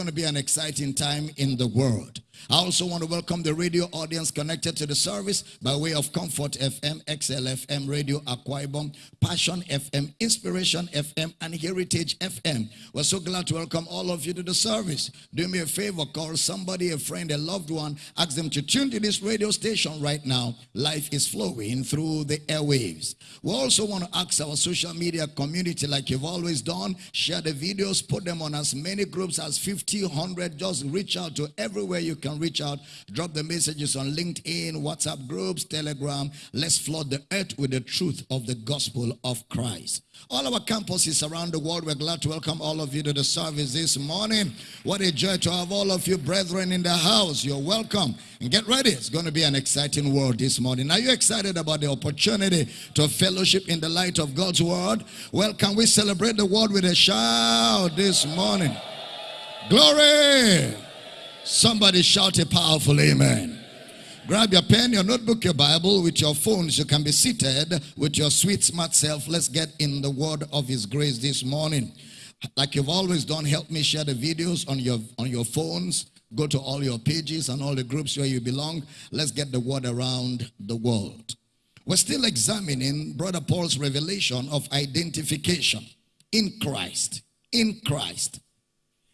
going to be an exciting time in the world. I also want to welcome the radio audience connected to the service by way of Comfort FM, XLFM Radio Akwa Ibom, Passion FM, Inspiration FM, and Heritage FM. We're so glad to welcome all of you to the service. Do me a favor, call somebody, a friend, a loved one, ask them to tune to this radio station right now. Life is flowing through the airwaves. We also want to ask our social media community, like you've always done, share the videos, put them on as many groups as 50, 100, just reach out to everywhere you can reach out. Drop the messages on LinkedIn, WhatsApp groups, Telegram. Let's flood the earth with the truth of the gospel of Christ. All our campuses around the world, we're glad to welcome all of you to the service this morning. What a joy to have all of you brethren in the house. You're welcome. And get ready. It's going to be an exciting world this morning. Are you excited about the opportunity to fellowship in the light of God's word? Well, can we celebrate the word with a shout this morning? Glory! Somebody shout a powerful amen. Grab your pen, your notebook, your Bible with your phones. You can be seated with your sweet, smart self. Let's get in the word of his grace this morning. Like you've always done, help me share the videos on your on your phones. Go to all your pages and all the groups where you belong. Let's get the word around the world. We're still examining Brother Paul's revelation of identification in Christ. In Christ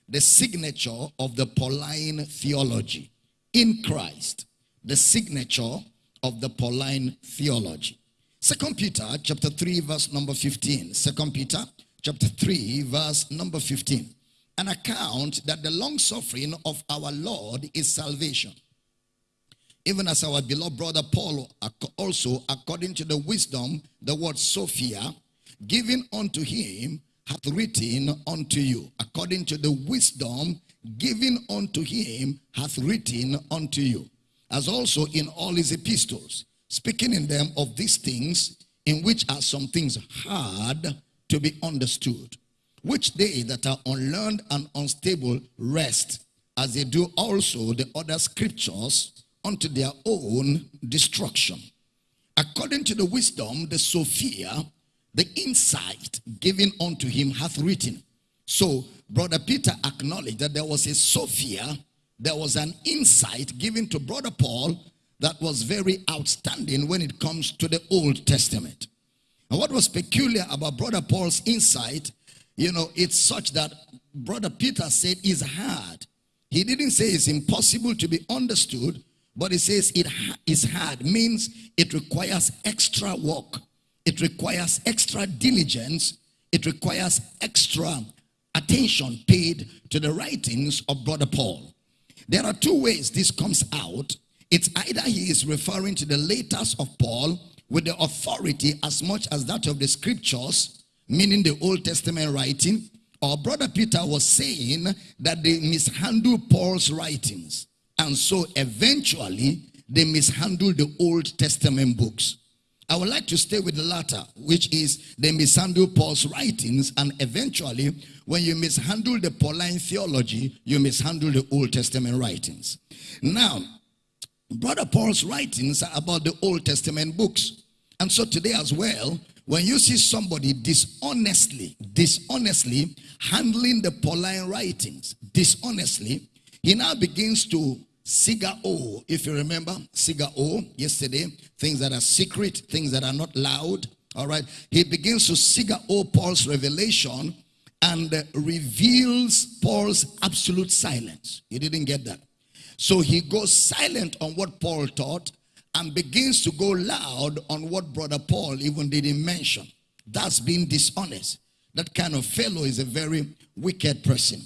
the signature of the Pauline theology in Christ, the signature of the Pauline theology. Second Peter chapter 3 verse number 15. Second Peter chapter 3 verse number 15. An account that the long suffering of our Lord is salvation. Even as our beloved brother Paul also according to the wisdom, the word Sophia, given unto him hath written unto you, according to the wisdom given unto him, hath written unto you, as also in all his epistles, speaking in them of these things, in which are some things hard to be understood, which they that are unlearned and unstable rest, as they do also the other scriptures unto their own destruction. According to the wisdom, the Sophia, the insight given unto him hath written. So, Brother Peter acknowledged that there was a Sophia, there was an insight given to Brother Paul that was very outstanding when it comes to the Old Testament. And what was peculiar about Brother Paul's insight, you know, it's such that Brother Peter said is hard. He didn't say it's impossible to be understood, but he says it is hard, means it requires extra work. It requires extra diligence. It requires extra attention paid to the writings of Brother Paul. There are two ways this comes out. It's either he is referring to the letters of Paul with the authority as much as that of the scriptures, meaning the Old Testament writing, or Brother Peter was saying that they mishandled Paul's writings. And so eventually they mishandled the Old Testament books. I would like to stay with the latter, which is they mishandle Paul's writings, and eventually, when you mishandle the Pauline theology, you mishandle the Old Testament writings. Now, Brother Paul's writings are about the Old Testament books. And so today as well, when you see somebody dishonestly, dishonestly handling the Pauline writings, dishonestly, he now begins to Siga O, if you remember, Siga O yesterday, things that are secret, things that are not loud. All right. He begins to Siga O Paul's revelation and reveals Paul's absolute silence. He didn't get that. So he goes silent on what Paul taught and begins to go loud on what brother Paul even didn't mention. That's being dishonest. That kind of fellow is a very wicked person.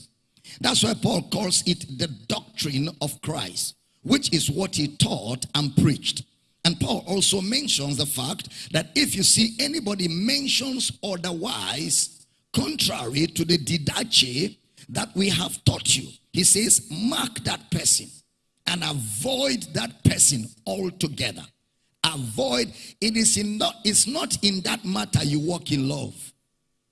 That's why Paul calls it the doctrine of Christ, which is what he taught and preached. And Paul also mentions the fact that if you see anybody mentions otherwise, contrary to the didache that we have taught you, he says, mark that person and avoid that person altogether. Avoid, it is in not, it's not in that matter you walk in love.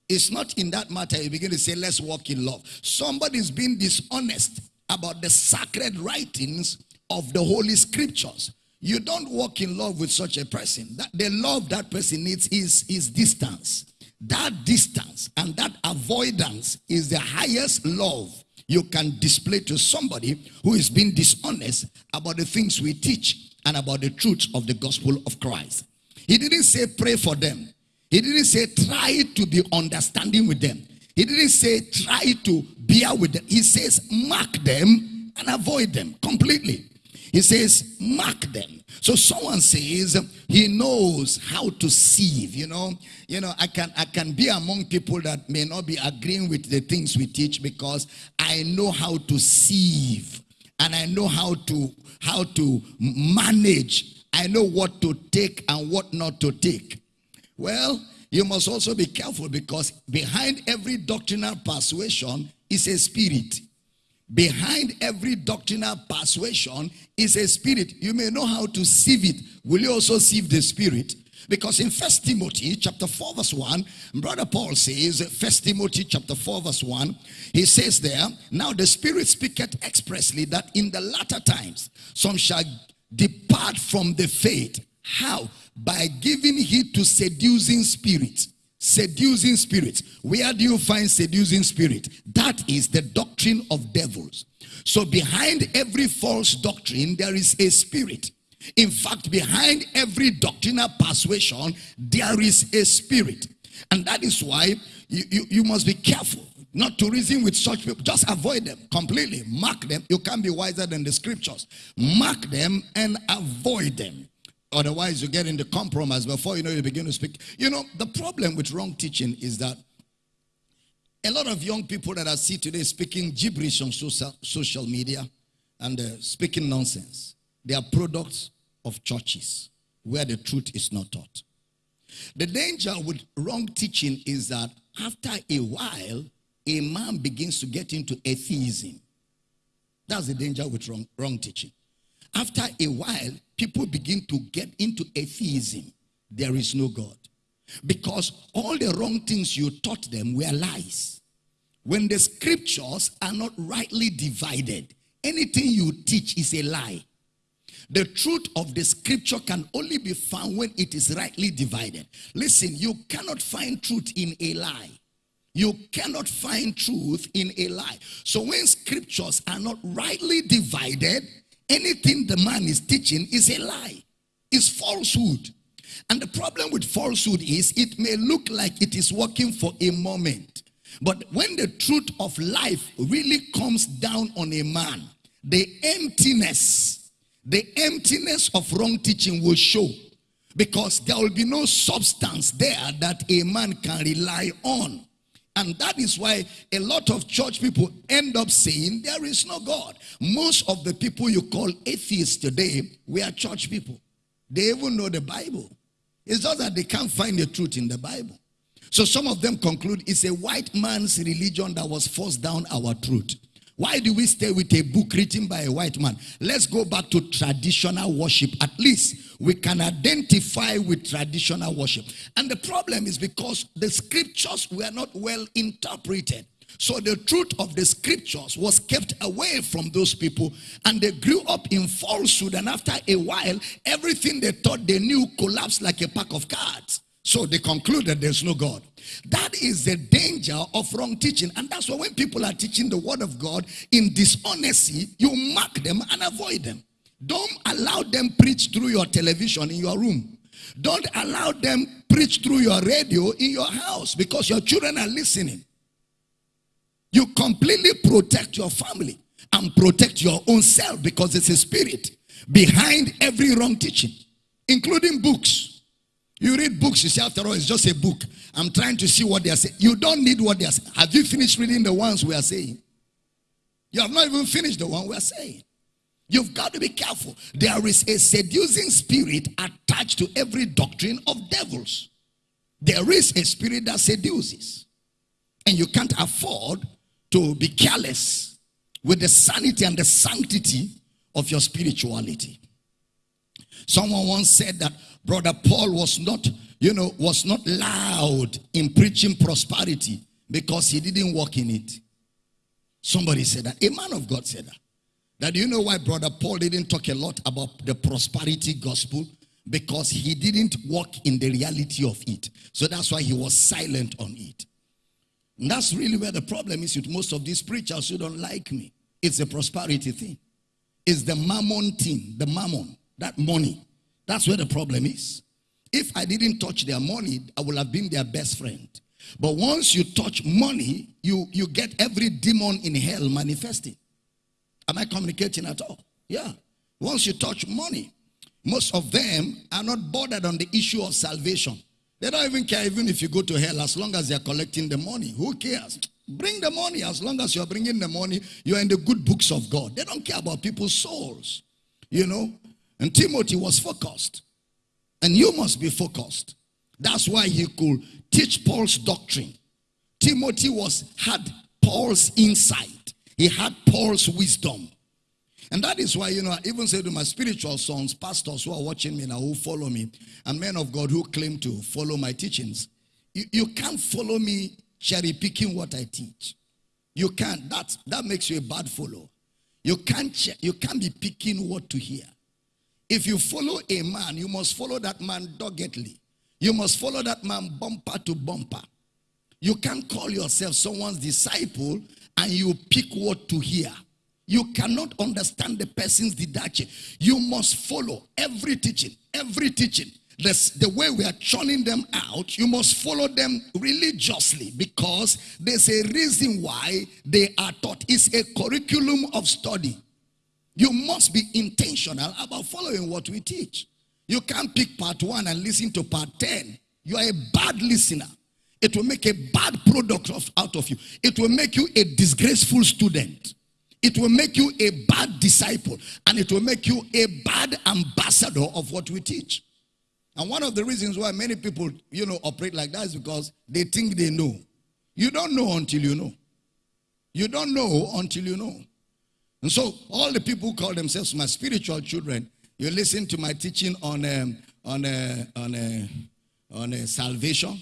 It's not in that matter you begin to say, let's walk in love. Somebody's being dishonest about the sacred writings of the Holy Scriptures. You don't walk in love with such a person. That the love that person needs is, is distance. That distance and that avoidance is the highest love you can display to somebody who is being dishonest about the things we teach and about the truth of the gospel of Christ. He didn't say pray for them. He didn't say try to be understanding with them. He didn't say try to bear with them. He says mark them and avoid them completely. He says mark them. So someone says he knows how to sieve. You know, you know, I can I can be among people that may not be agreeing with the things we teach because I know how to sieve and I know how to how to manage I know what to take and what not to take. Well, you must also be careful because behind every doctrinal persuasion is a spirit. Behind every doctrinal persuasion is a spirit. You may know how to sieve it. Will you also sieve the spirit? Because in First Timothy chapter 4 verse 1, Brother Paul says, First Timothy chapter 4 verse 1, he says there, Now the Spirit speaketh expressly that in the latter times some shall depart from the faith. How? By giving heed to seducing spirits. Seducing spirits. Where do you find seducing spirit? That is the doctrine of devils. So behind every false doctrine, there is a spirit. In fact, behind every doctrinal persuasion, there is a spirit. And that is why you, you, you must be careful not to reason with such people. Just avoid them completely. Mark them. You can't be wiser than the scriptures. Mark them and avoid them. Otherwise, you get into compromise before you know you begin to speak. You know, the problem with wrong teaching is that a lot of young people that I see today speaking gibberish on social, social media and uh, speaking nonsense, they are products of churches where the truth is not taught. The danger with wrong teaching is that after a while, a man begins to get into atheism. That's the danger with wrong, wrong teaching. After a while, people begin to get into atheism. There is no God. Because all the wrong things you taught them were lies. When the scriptures are not rightly divided, anything you teach is a lie. The truth of the scripture can only be found when it is rightly divided. Listen, you cannot find truth in a lie. You cannot find truth in a lie. So when scriptures are not rightly divided, anything the man is teaching is a lie. It's falsehood. And the problem with falsehood is it may look like it is working for a moment. But when the truth of life really comes down on a man, the emptiness, the emptiness of wrong teaching will show. Because there will be no substance there that a man can rely on. And that is why a lot of church people end up saying there is no God. Most of the people you call atheists today, we are church people. They even know the Bible. It's just that they can't find the truth in the Bible. So some of them conclude it's a white man's religion that was forced down our truth. Why do we stay with a book written by a white man? Let's go back to traditional worship. At least we can identify with traditional worship. And the problem is because the scriptures were not well interpreted. So the truth of the scriptures was kept away from those people and they grew up in falsehood. And after a while, everything they thought they knew collapsed like a pack of cards. So they concluded there's no God. That is the danger of wrong teaching. And that's why when people are teaching the word of God in dishonesty, you mark them and avoid them. Don't allow them preach through your television in your room. Don't allow them preach through your radio in your house because your children are listening. You completely protect your family and protect your own self because it's a spirit behind every wrong teaching, including books. You read books, you say, after all, it's just a book. I'm trying to see what they are saying. You don't need what they are saying. Have you finished reading the ones we are saying? You have not even finished the one we are saying. You've got to be careful. There is a seducing spirit attached to every doctrine of devils. There is a spirit that seduces. And you can't afford to be careless with the sanity and the sanctity of your spirituality. Someone once said that Brother Paul was not, you know, was not loud in preaching prosperity because he didn't walk in it. Somebody said that. A man of God said that. That you know why Brother Paul didn't talk a lot about the prosperity gospel? Because he didn't walk in the reality of it. So that's why he was silent on it. And that's really where the problem is with most of these preachers who don't like me. It's a prosperity thing. It's the mammon thing, the mammon, that money. That's where the problem is. If I didn't touch their money, I would have been their best friend. But once you touch money, you, you get every demon in hell manifesting. Am I communicating at all? Yeah. Once you touch money, most of them are not bothered on the issue of salvation. They don't even care even if you go to hell as long as they're collecting the money. Who cares? Bring the money. As long as you're bringing the money, you're in the good books of God. They don't care about people's souls. You know? And Timothy was focused. And you must be focused. That's why he could teach Paul's doctrine. Timothy was had Paul's insight. He had Paul's wisdom. And that is why, you know, I even say to my spiritual sons, pastors who are watching me now, who follow me, and men of God who claim to follow my teachings, you, you can't follow me cherry picking what I teach. You can't. That, that makes you a bad follower. You can't, you can't be picking what to hear. If you follow a man, you must follow that man doggedly. You must follow that man bumper to bumper. You can't call yourself someone's disciple and you pick what to hear. You cannot understand the person's didache. You must follow every teaching, every teaching. This, the way we are churning them out, you must follow them religiously because there's a reason why they are taught. It's a curriculum of study. You must be intentional about following what we teach. You can't pick part one and listen to part 10. You are a bad listener. It will make a bad product of, out of you. It will make you a disgraceful student. It will make you a bad disciple and it will make you a bad ambassador of what we teach. And one of the reasons why many people, you know, operate like that is because they think they know. You don't know until you know. You don't know until you know. And so all the people who call themselves my spiritual children, you listen to my teaching on um, on uh, on uh, on uh, salvation.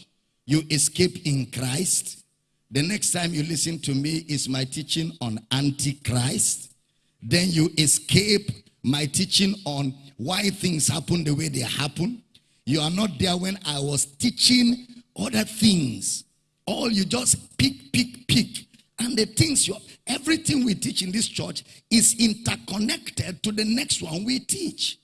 You escape in Christ. The next time you listen to me is my teaching on Antichrist. Then you escape my teaching on why things happen the way they happen. You are not there when I was teaching other things. All you just pick, pick, pick. And the things you everything we teach in this church is interconnected to the next one we teach.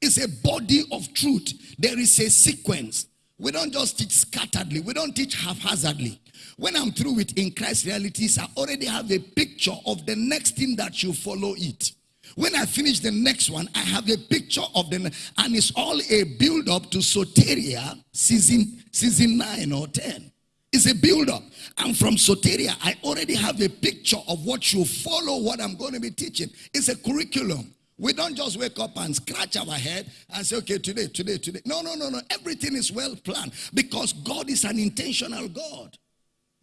It's a body of truth. There is a sequence. We don't just teach scatteredly, we don't teach haphazardly. When I'm through with in Christ realities, I already have a picture of the next thing that you follow it. When I finish the next one, I have a picture of the and it's all a build up to Soteria season season 9 or 10. It's a build up. And from Soteria, I already have a picture of what you follow what I'm going to be teaching. It's a curriculum. We don't just wake up and scratch our head and say, okay, today, today, today. No, no, no, no. Everything is well planned because God is an intentional God.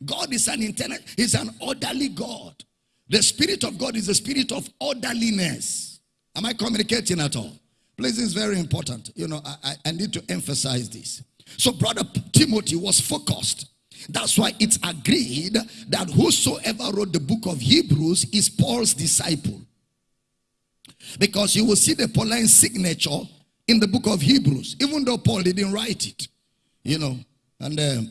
God is an internal, He's an orderly God. The Spirit of God is the spirit of orderliness. Am I communicating at all? Please, is very important. You know, I, I need to emphasize this. So, brother Timothy was focused. That's why it's agreed that whosoever wrote the book of Hebrews is Paul's disciple. Because you will see the Pauline signature in the book of Hebrews, even though Paul didn't write it. You know, and uh,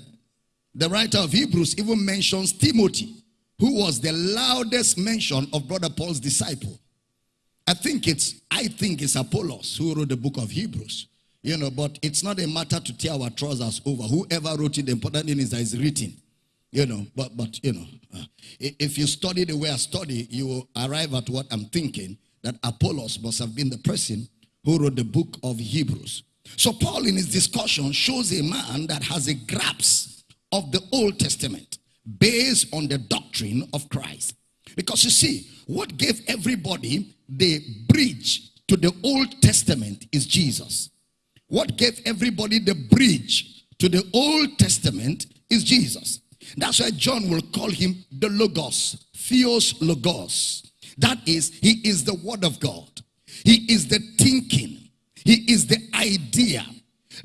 the writer of Hebrews even mentions Timothy, who was the loudest mention of brother Paul's disciple. I think it's I think it's Apollos who wrote the book of Hebrews. You know, but it's not a matter to tear our trousers over. Whoever wrote it, the important thing is that it's written. You know, but but you know, uh, if you study the way I study, you will arrive at what I'm thinking that Apollos must have been the person who wrote the book of Hebrews. So Paul in his discussion shows a man that has a grasp of the Old Testament based on the doctrine of Christ. Because you see, what gave everybody the bridge to the Old Testament is Jesus. What gave everybody the bridge to the Old Testament is Jesus. That's why John will call him the Logos, Theos Logos. That is, he is the Word of God. He is the thinking. He is the idea.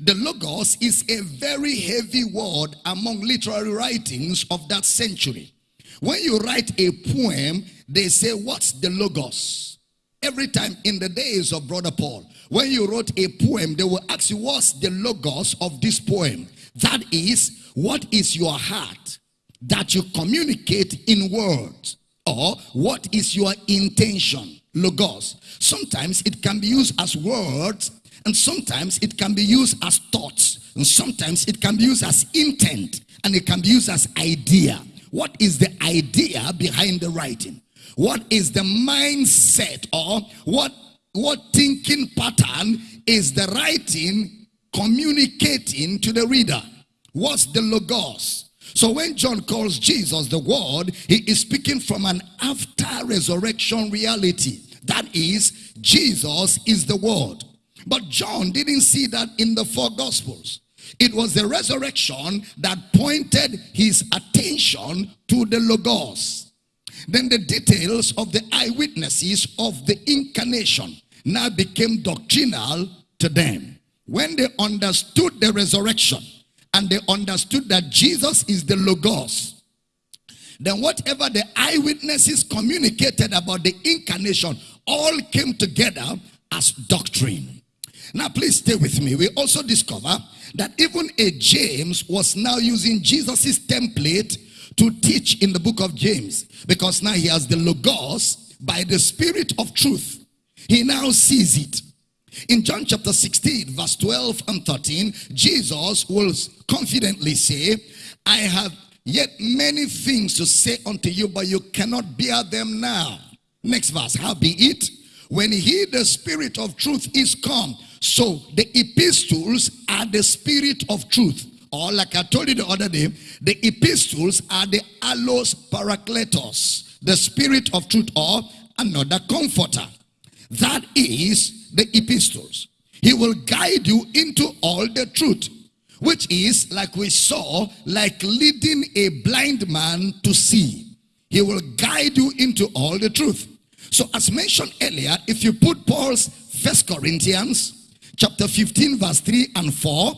The Logos is a very heavy word among literary writings of that century. When you write a poem, they say, What's the Logos? Every time in the days of Brother Paul, when you wrote a poem, they will ask you, What's the Logos of this poem? That is, what is your heart? that you communicate in words? Or what is your intention? Logos. Sometimes it can be used as words and sometimes it can be used as thoughts and sometimes it can be used as intent and it can be used as idea. What is the idea behind the writing? What is the mindset or what what thinking pattern is the writing communicating to the reader? What's the logos? So when John calls Jesus the word, he is speaking from an after resurrection reality. That is, Jesus is the word. But John didn't see that in the four gospels. It was the resurrection that pointed his attention to the Logos. Then the details of the eyewitnesses of the incarnation now became doctrinal to them. When they understood the resurrection and they understood that Jesus is the Logos, then whatever the eyewitnesses communicated about the incarnation all came together as doctrine. Now please stay with me. We also discover that even a James was now using Jesus's template to teach in the book of James because now he has the Logos by the Spirit of truth. He now sees it. In John chapter 16, verse 12 and 13, Jesus will confidently say, I have yet many things to say unto you, but you cannot bear them now. Next verse, how be it? When he, the Spirit of truth, is come, so the epistles are the spirit of truth. Or like I told you the other day, the epistles are the allos parakletos, the spirit of truth or another comforter. That is the epistles. He will guide you into all the truth, which is, like we saw, like leading a blind man to see. He will guide you into all the truth. So as mentioned earlier, if you put Paul's First Corinthians chapter 15 verse 3 and 4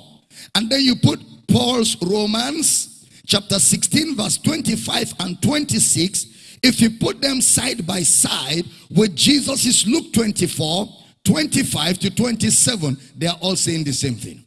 and then you put Paul's Romans chapter 16 verse 25 and 26 if you put them side by side with Jesus's Luke 24 25 to 27 they are all saying the same thing.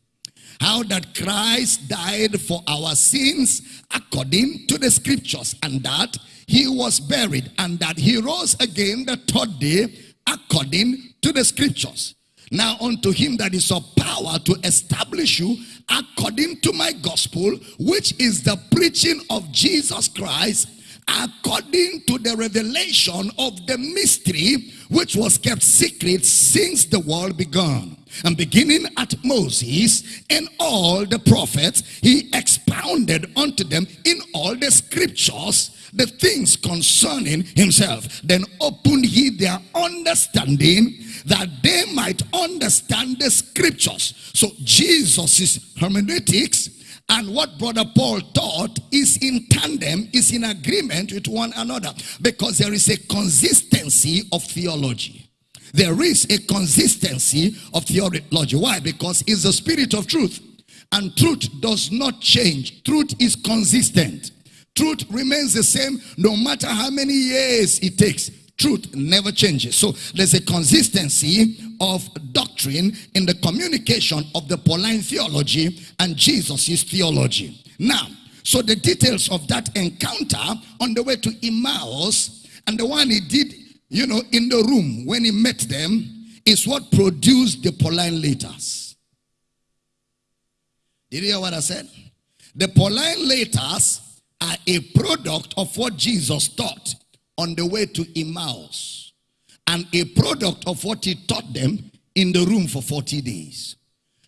How that Christ died for our sins according to the scriptures and that he was buried and that he rose again the third day according to the scriptures. Now unto him that is of power to establish you according to my gospel, which is the preaching of Jesus Christ, according to the revelation of the mystery which was kept secret since the world began. And beginning at Moses and all the prophets, he expounded unto them in all the scriptures the things concerning himself. Then opened he their understanding that they might understand the scriptures. So Jesus' hermeneutics and what brother Paul taught is in tandem, is in agreement with one another because there is a consistency of theology. There is a consistency of theology. Why? Because it's the spirit of truth. And truth does not change. Truth is consistent. Truth remains the same no matter how many years it takes. Truth never changes. So there's a consistency of doctrine in the communication of the Pauline theology and Jesus' theology. Now, so the details of that encounter on the way to Emmaus and the one he did, you know, in the room when he met them is what produced the Pauline letters. Did you hear what I said? The Pauline letters are a product of what Jesus taught on the way to Emmaus and a product of what he taught them in the room for 40 days.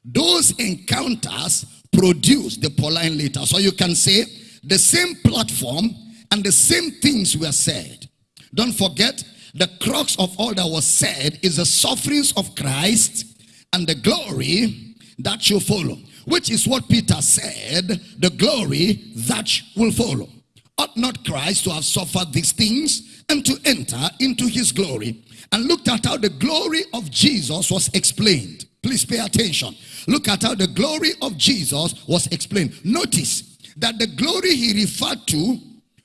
Those encounters produce the Pauline letter. So you can say the same platform and the same things were said. Don't forget, the crux of all that was said is the sufferings of Christ and the glory that shall follow. Which is what Peter said, the glory that will follow. Ought not Christ to have suffered these things and to enter into his glory? And looked at how the glory of Jesus was explained. Please pay attention. Look at how the glory of Jesus was explained. Notice that the glory he referred to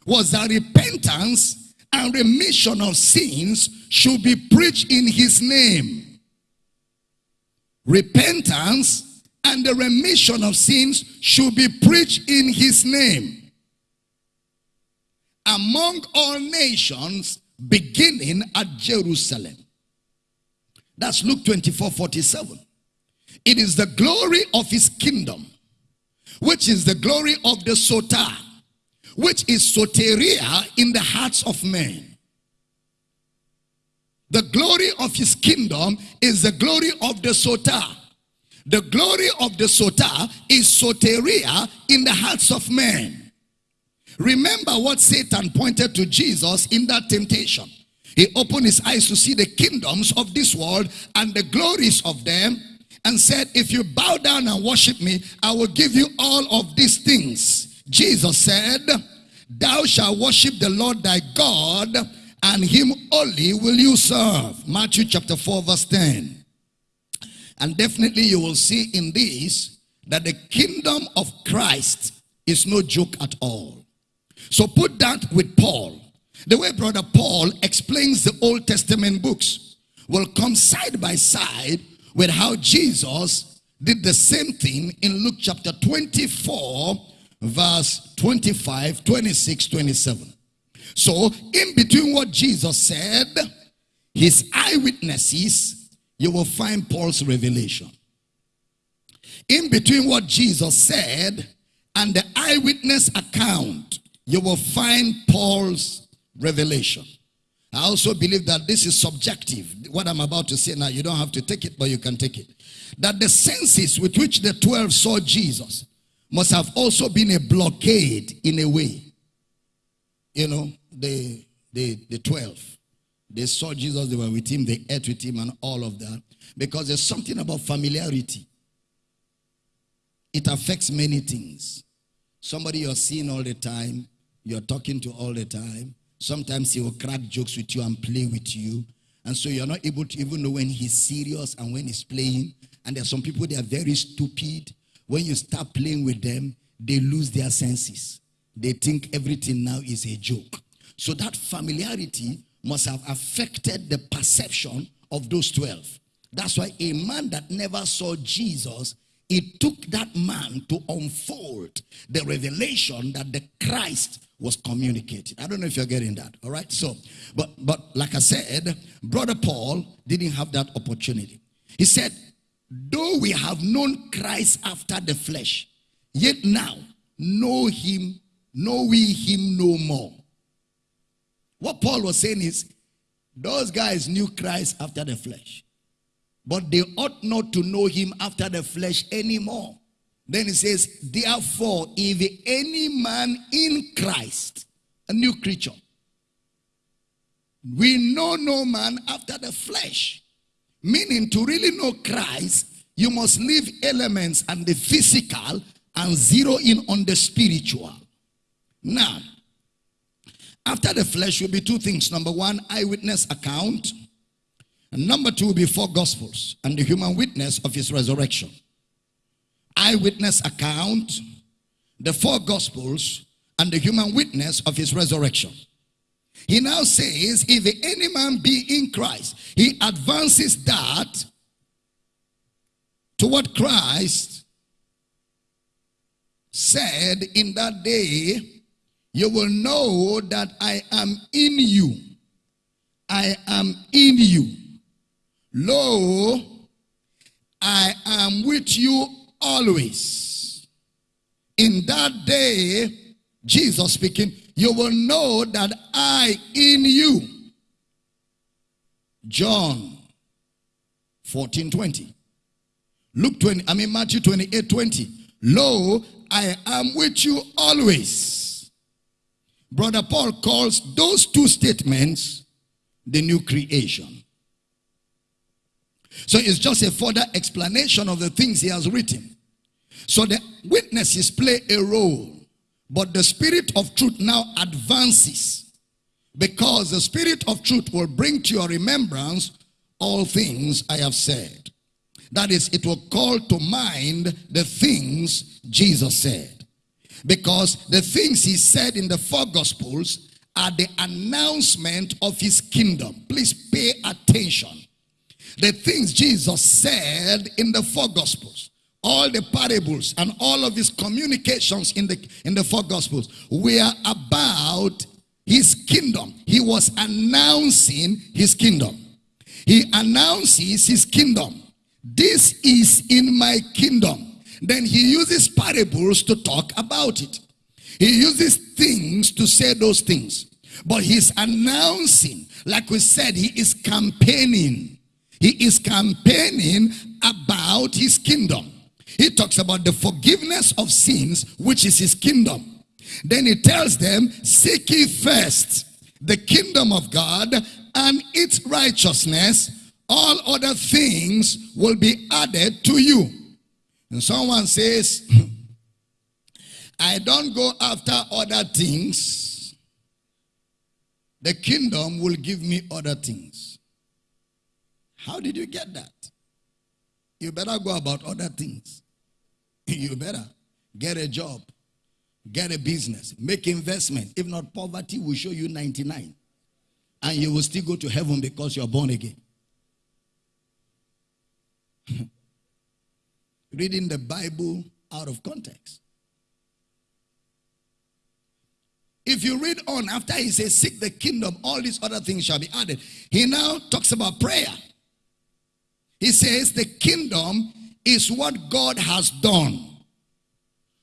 was that repentance and remission of sins should be preached in his name. Repentance and the remission of sins should be preached in his name. Among all nations, beginning at Jerusalem. That's Luke 24 47. It is the glory of his kingdom, which is the glory of the soter, which is soteria in the hearts of men. The glory of his kingdom is the glory of the soter. The glory of the soter is soteria in the hearts of men. Remember what Satan pointed to Jesus in that temptation. He opened his eyes to see the kingdoms of this world and the glories of them and said, if you bow down and worship me, I will give you all of these things. Jesus said, thou shalt worship the Lord thy God and him only will you serve. Matthew chapter 4 verse 10. And definitely you will see in this that the kingdom of Christ is no joke at all. So put that with Paul. The way brother Paul explains the Old Testament books will come side by side with how Jesus did the same thing in Luke chapter 24 verse 25, 26, 27. So, in between what Jesus said, his eyewitnesses, you will find Paul's revelation. In between what Jesus said and the eyewitness account, you will find Paul's revelation. I also believe that this is subjective. What I'm about to say now, you don't have to take it, but you can take it. That the senses with which the 12 saw Jesus must have also been a blockade in a way. You know, the, the, the 12. They saw Jesus, they were with him, they ate with him and all of that. Because there's something about familiarity. It affects many things. Somebody you're seeing all the time, you're talking to all the time. Sometimes he will crack jokes with you and play with you. And so you're not able to even know when he's serious and when he's playing. And there are some people, they are very stupid. When you start playing with them, they lose their senses. They think everything now is a joke. So that familiarity must have affected the perception of those 12. That's why a man that never saw Jesus, it took that man to unfold the revelation that the Christ was communicating. I don't know if you're getting that. All right. So, but but like I said, brother Paul didn't have that opportunity. He said, though we have known Christ after the flesh, yet now know him, know we him no more. What Paul was saying is, those guys knew Christ after the flesh. But they ought not to know him after the flesh anymore. Then he says, therefore, if any man in Christ, a new creature, we know no man after the flesh. Meaning to really know Christ, you must leave elements and the physical and zero in on the spiritual. Now, after the flesh will be two things. Number one, eyewitness account. And number two will be four gospels and the human witness of his resurrection. Eyewitness account, the four gospels, and the human witness of his resurrection. He now says, if any man be in Christ, he advances that to what Christ said in that day you will know that I am in you. I am in you. Lo, I am with you always. In that day, Jesus speaking, you will know that I in you. John 14 20. Luke 20, I mean Matthew 28 20. Lo, I am with you always Brother Paul calls those two statements the new creation. So it's just a further explanation of the things he has written. So the witnesses play a role, but the spirit of truth now advances because the spirit of truth will bring to your remembrance all things I have said. That is, it will call to mind the things Jesus said. Because the things he said in the four gospels are the announcement of his kingdom. Please pay attention. The things Jesus said in the four gospels, all the parables and all of his communications in the in the four gospels were about his kingdom. He was announcing his kingdom. He announces his kingdom. This is in my kingdom. Then he uses parables to talk about it. He uses things to say those things. But he's announcing, like we said, he is campaigning. He is campaigning about his kingdom. He talks about the forgiveness of sins, which is his kingdom. Then he tells them, Seek ye first the kingdom of God and its righteousness. All other things will be added to you. And someone says, I don't go after other things. The kingdom will give me other things. How did you get that? You better go about other things. You better get a job, get a business, make investment. If not, poverty will show you 99. And you will still go to heaven because you're born again. Reading the Bible out of context. If you read on, after he says, Seek the kingdom, all these other things shall be added. He now talks about prayer. He says, The kingdom is what God has done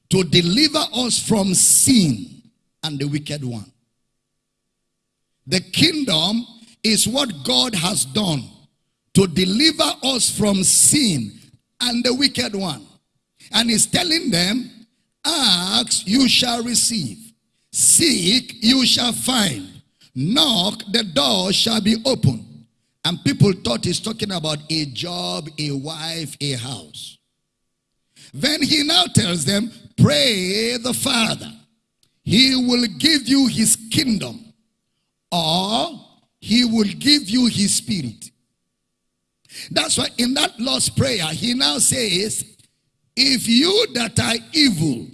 to deliver us from sin and the wicked one. The kingdom is what God has done to deliver us from sin and the wicked one. And he's telling them, Ask, you shall receive. Seek, you shall find. Knock, the door shall be open. And people thought he's talking about a job, a wife, a house. Then he now tells them, Pray the Father. He will give you his kingdom, or he will give you his spirit. That's why in that Lord's Prayer, he now says, If you that are evil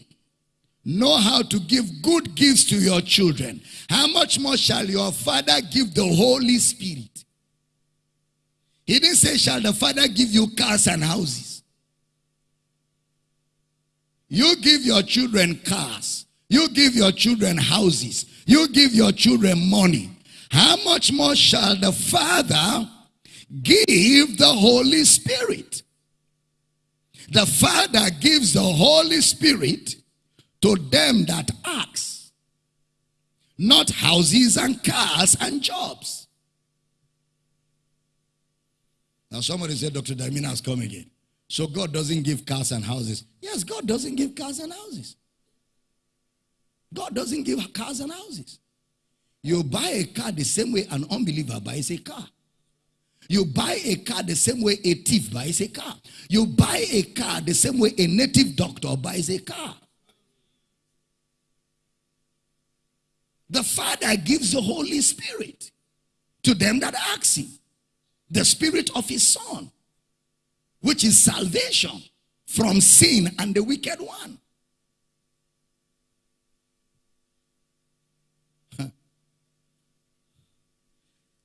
know how to give good gifts to your children, how much more shall your Father give the Holy Spirit? He didn't say, Shall the Father give you cars and houses? You give your children cars, you give your children houses, you give your children money. How much more shall the Father give the Holy Spirit? The Father gives the Holy Spirit to them that ask, not houses and cars and jobs. Now somebody said, Dr. Damina has come again. So God doesn't give cars and houses. Yes, God doesn't give cars and houses. God doesn't give cars and houses. You buy a car the same way an unbeliever buys a car. You buy a car the same way a thief buys a car. You buy a car the same way a native doctor buys a car. The Father gives the Holy Spirit to them that ask Him. The Spirit of His Son, which is salvation from sin and the wicked one.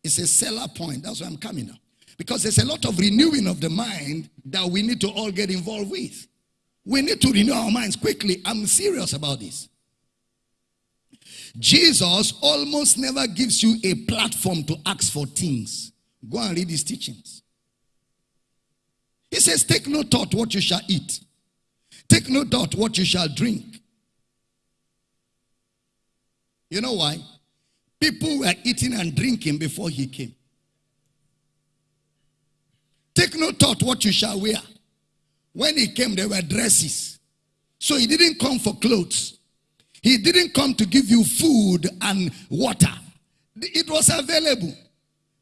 It's a seller point. That's why I'm coming now. Because there's a lot of renewing of the mind that we need to all get involved with. We need to renew our minds quickly. I'm serious about this. Jesus almost never gives you a platform to ask for things. Go and read his teachings. He says, Take no thought what you shall eat, take no thought what you shall drink. You know why? People were eating and drinking before he came. Take no thought what you shall wear. When he came, there were dresses. So he didn't come for clothes. He didn't come to give you food and water. It was available.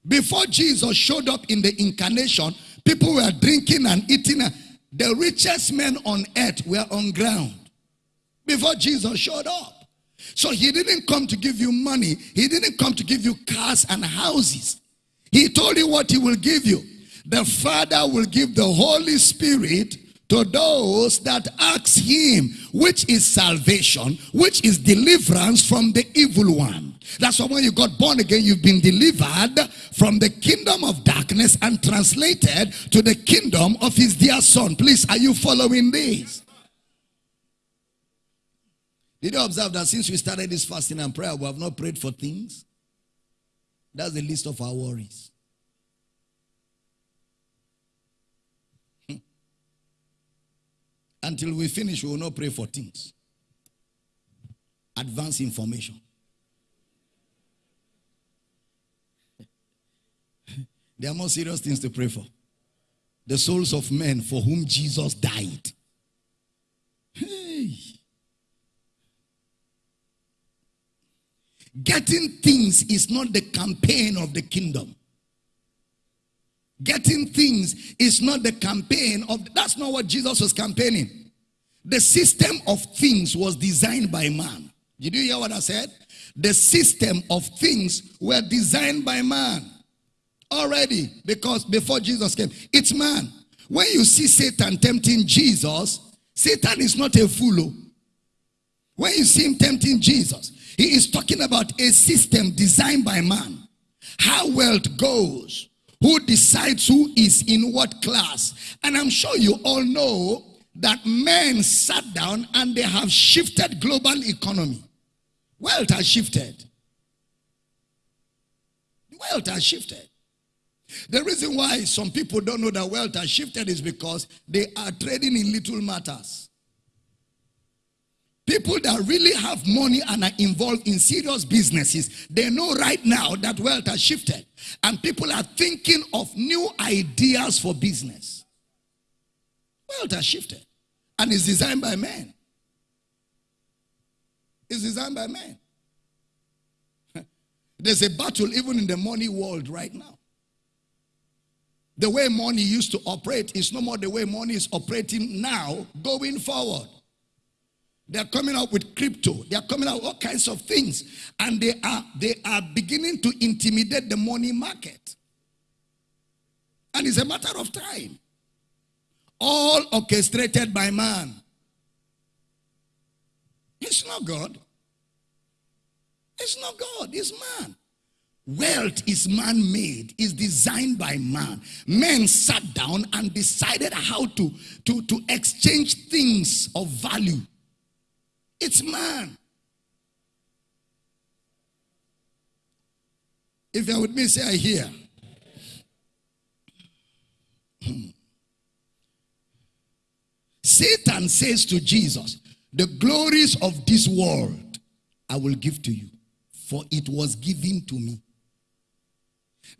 Before Jesus showed up in the incarnation, people were drinking and eating. The richest men on earth were on ground before Jesus showed up. So he didn't come to give you money. He didn't come to give you cars and houses. He told you what he will give you. The Father will give the Holy Spirit to those that ask him, which is salvation, which is deliverance from the evil one. That's why when you got born again, you've been delivered from the kingdom of darkness and translated to the kingdom of his dear son. Please, are you following this? Did you observe that since we started this fasting and prayer, we have not prayed for things? That's the list of our worries. Until we finish, we will not pray for things. Advance information. There are more serious things to pray for. The souls of men for whom Jesus died. Hey. Getting things is not the campaign of the kingdom. Getting things is not the campaign of that's not what Jesus was campaigning. The system of things was designed by man. Did you hear what I said? The system of things were designed by man already because before Jesus came, it's man. When you see Satan tempting Jesus, Satan is not a fool. Oh. When you see him tempting Jesus, he is talking about a system designed by man. How wealth goes, who decides who is in what class. And I'm sure you all know that men sat down and they have shifted global economy. Wealth has shifted. Wealth has shifted. The reason why some people don't know that wealth has shifted is because they are trading in little matters. People that really have money and are involved in serious businesses, they know right now that wealth has shifted. And people are thinking of new ideas for business. Wealth has shifted. And it's designed by men. It's designed by men. There's a battle even in the money world right now. The way money used to operate is no more the way money is operating now going forward. They're coming out with crypto. They're coming out all kinds of things. And they are, they are beginning to intimidate the money market. And it's a matter of time. All orchestrated by man. It's not God. It's not God. It's man. Wealth is man made, is designed by man. Men sat down and decided how to, to, to exchange things of value it's man. If you're with me, say, I hear. Hmm. Satan says to Jesus, The glories of this world I will give to you, for it was given to me.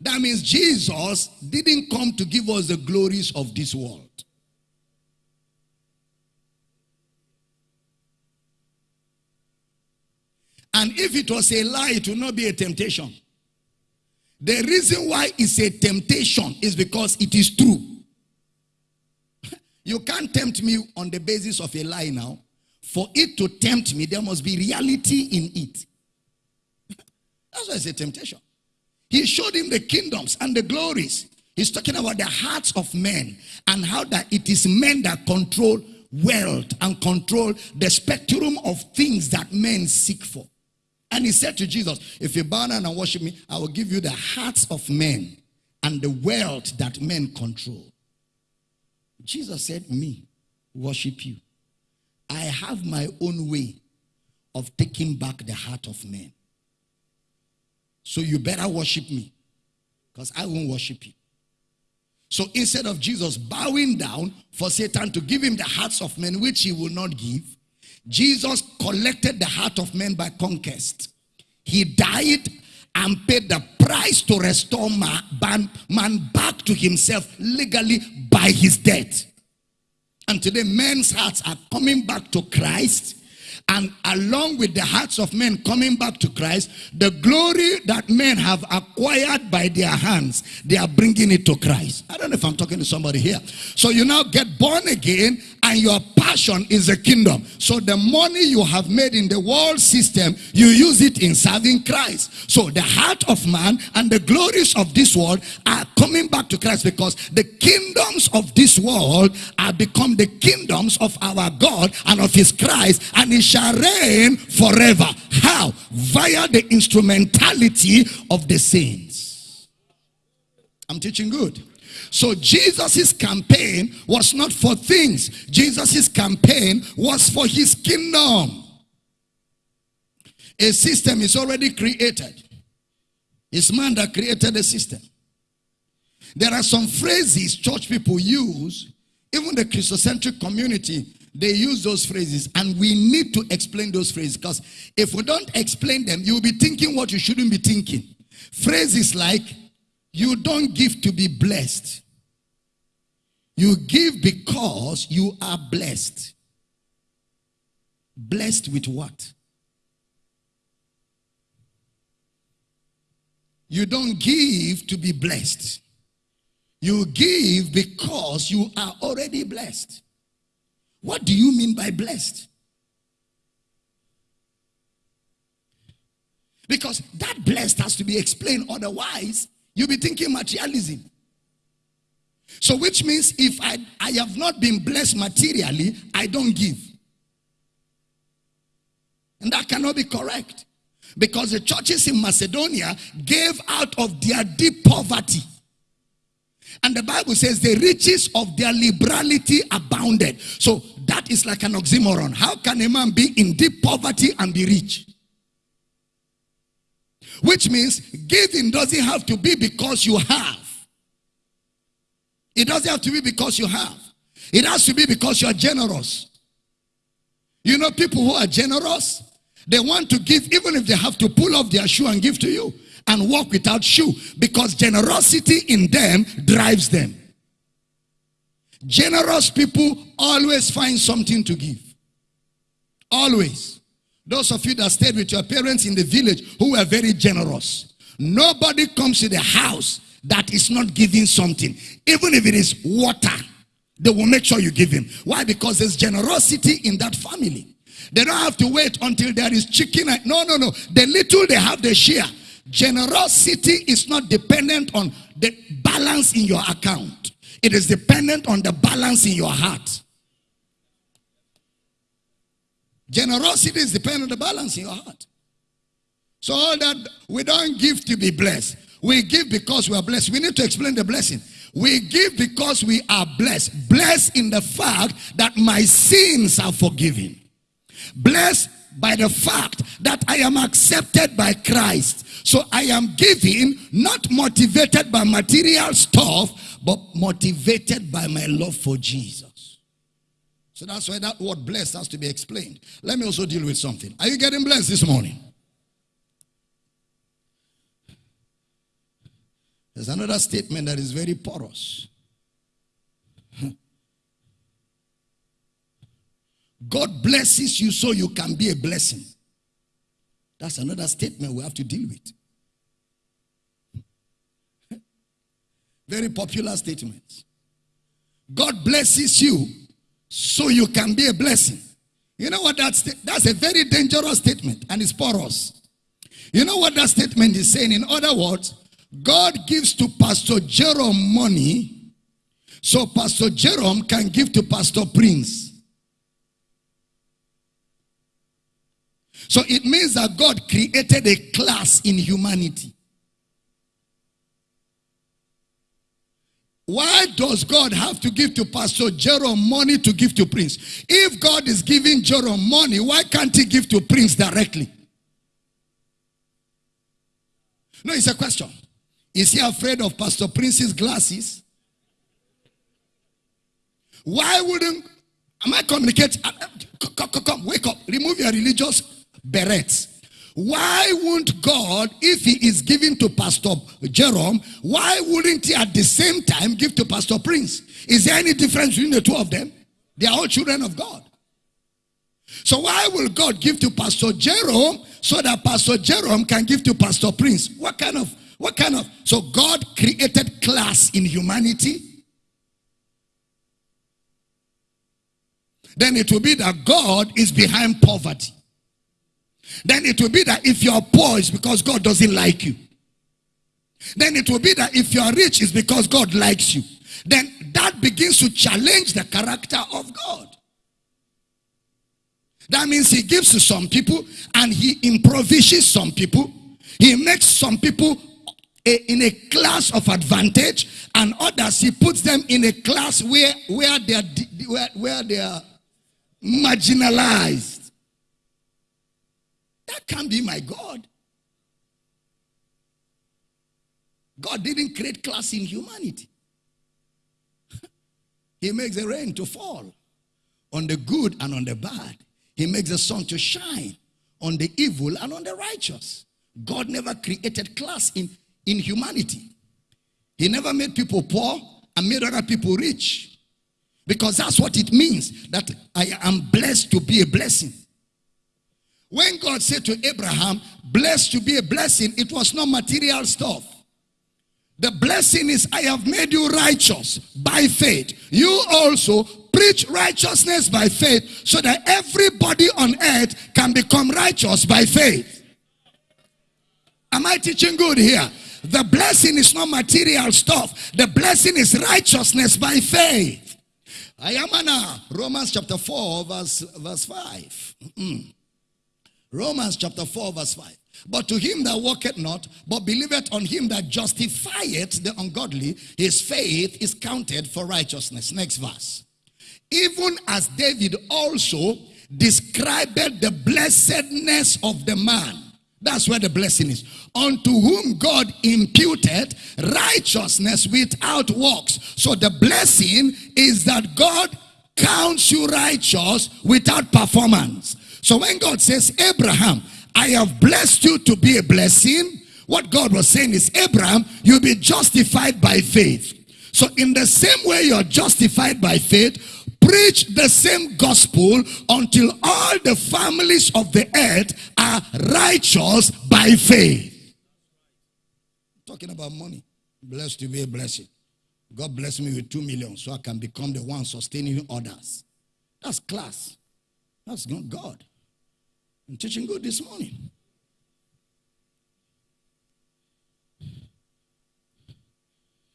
That means Jesus didn't come to give us the glories of this world. And if it was a lie, it would not be a temptation. The reason why it's a temptation is because it is true. You can't tempt me on the basis of a lie now. For it to tempt me, there must be reality in it. That's why it's a temptation. He showed him the kingdoms and the glories. He's talking about the hearts of men and how that it is men that control wealth and control the spectrum of things that men seek for. And he said to Jesus, If you bow down and worship me, I will give you the hearts of men and the wealth that men control. Jesus said, Me, worship you. I have my own way of taking back the heart of men. So you better worship me because I won't worship you. So instead of Jesus bowing down for Satan to give him the hearts of men, which he will not give, Jesus collected the heart of men by conquest. He died and paid the price to restore man, man back to himself legally by his death. And today men's hearts are coming back to Christ and along with the hearts of men coming back to Christ, the glory that men have acquired by their hands, they are bringing it to Christ. I don't know if I'm talking to somebody here. So you now get born again and your passion is the kingdom. So the money you have made in the world system, you use it in serving Christ. So the heart of man and the glories of this world are coming back to Christ because the kingdoms of this world are become the kingdoms of our God and of his Christ and he shall reign forever. How? Via the instrumentality of the saints. I'm teaching good. So Jesus's campaign was not for things. Jesus's campaign was for his kingdom. A system is already created. It's man that created the system. There are some phrases church people use, even the Christocentric community, they use those phrases, and we need to explain those phrases because if we don't explain them, you'll be thinking what you shouldn't be thinking. Phrases like, you don't give to be blessed. You give because you are blessed. Blessed with what? You don't give to be blessed. You give because you are already blessed. What do you mean by blessed? Because that blessed has to be explained, otherwise, you'll be thinking materialism. So, which means if I, I have not been blessed materially, I don't give. And that cannot be correct. Because the churches in Macedonia gave out of their deep poverty. And the Bible says the riches of their liberality abounded. So that is like an oxymoron. How can a man be in deep poverty and be rich? Which means giving doesn't have to be because you have. It doesn't have to be because you have. It has to be because you are generous. You know, people who are generous, they want to give even if they have to pull off their shoe and give to you and walk without shoe because generosity in them drives them. Generous people always find something to give. Always. Those of you that stayed with your parents in the village who were very generous. Nobody comes to the house that is not giving something. Even if it is water, they will make sure you give him. Why? Because there's generosity in that family. They don't have to wait until there is chicken. No, no, no. The little they have, they share. Generosity is not dependent on the balance in your account. It is dependent on the balance in your heart. Generosity is dependent on the balance in your heart. So all that we don't give to be blessed. We give because we are blessed. We need to explain the blessing. We give because we are blessed. Blessed in the fact that my sins are forgiven. Blessed by the fact that I am accepted by Christ. So I am giving not motivated by material stuff, but motivated by my love for Jesus. So that's why that word blessed has to be explained. Let me also deal with something. Are you getting blessed this morning? There's another statement that is very porous. God blesses you so you can be a blessing. That's another statement we have to deal with. Very popular statement. God blesses you so you can be a blessing. You know what that's that's a very dangerous statement and it's porous. You know what that statement is saying? In other words, God gives to Pastor Jerome money so Pastor Jerome can give to Pastor Prince. So it means that God created a class in humanity. Why does God have to give to Pastor Jerome money to give to Prince? If God is giving Jerome money, why can't he give to Prince directly? No, it's a question. Is he afraid of Pastor Prince's glasses? Why wouldn't, am I communicating? Uh, uh, come, come, come, wake up. Remove your religious berets. Why won't God, if he is giving to Pastor Jerome, why wouldn't he at the same time give to Pastor Prince? Is there any difference between the two of them? They are all children of God. So why will God give to Pastor Jerome so that Pastor Jerome can give to Pastor Prince? What kind of, what kind of, so God created class in humanity. Then it will be that God is behind poverty then it will be that if you're poor, it's because God doesn't like you. Then it will be that if you're rich, it's because God likes you. Then that begins to challenge the character of God. That means he gives to some people and he improvises some people. He makes some people in a class of advantage and others he puts them in a class where, where, they, are, where, where they are marginalized. That can't be my God. God didn't create class in humanity. he makes the rain to fall on the good and on the bad. He makes the sun to shine on the evil and on the righteous. God never created class in, in humanity. He never made people poor and made other people rich. Because that's what it means that I am blessed to be a blessing. When God said to Abraham, blessed to be a blessing, it was not material stuff. The blessing is, I have made you righteous by faith. You also preach righteousness by faith so that everybody on earth can become righteous by faith. Am I teaching good here? The blessing is not material stuff. The blessing is righteousness by faith. I am on Romans chapter 4 verse, verse 5. Mm. Romans chapter 4 verse 5. But to him that walketh not, but believeth on him that justifieth the ungodly, his faith is counted for righteousness. Next verse. Even as David also described the blessedness of the man. That's where the blessing is. Unto whom God imputed righteousness without works. So the blessing is that God counts you righteous without performance. So when God says, Abraham, I have blessed you to be a blessing. What God was saying is, Abraham, you'll be justified by faith. So in the same way you're justified by faith, preach the same gospel until all the families of the earth are righteous by faith. Talking about money. Blessed to be a blessing. God bless me with two million so I can become the one sustaining others. That's class. That's not God. I'm teaching good this morning.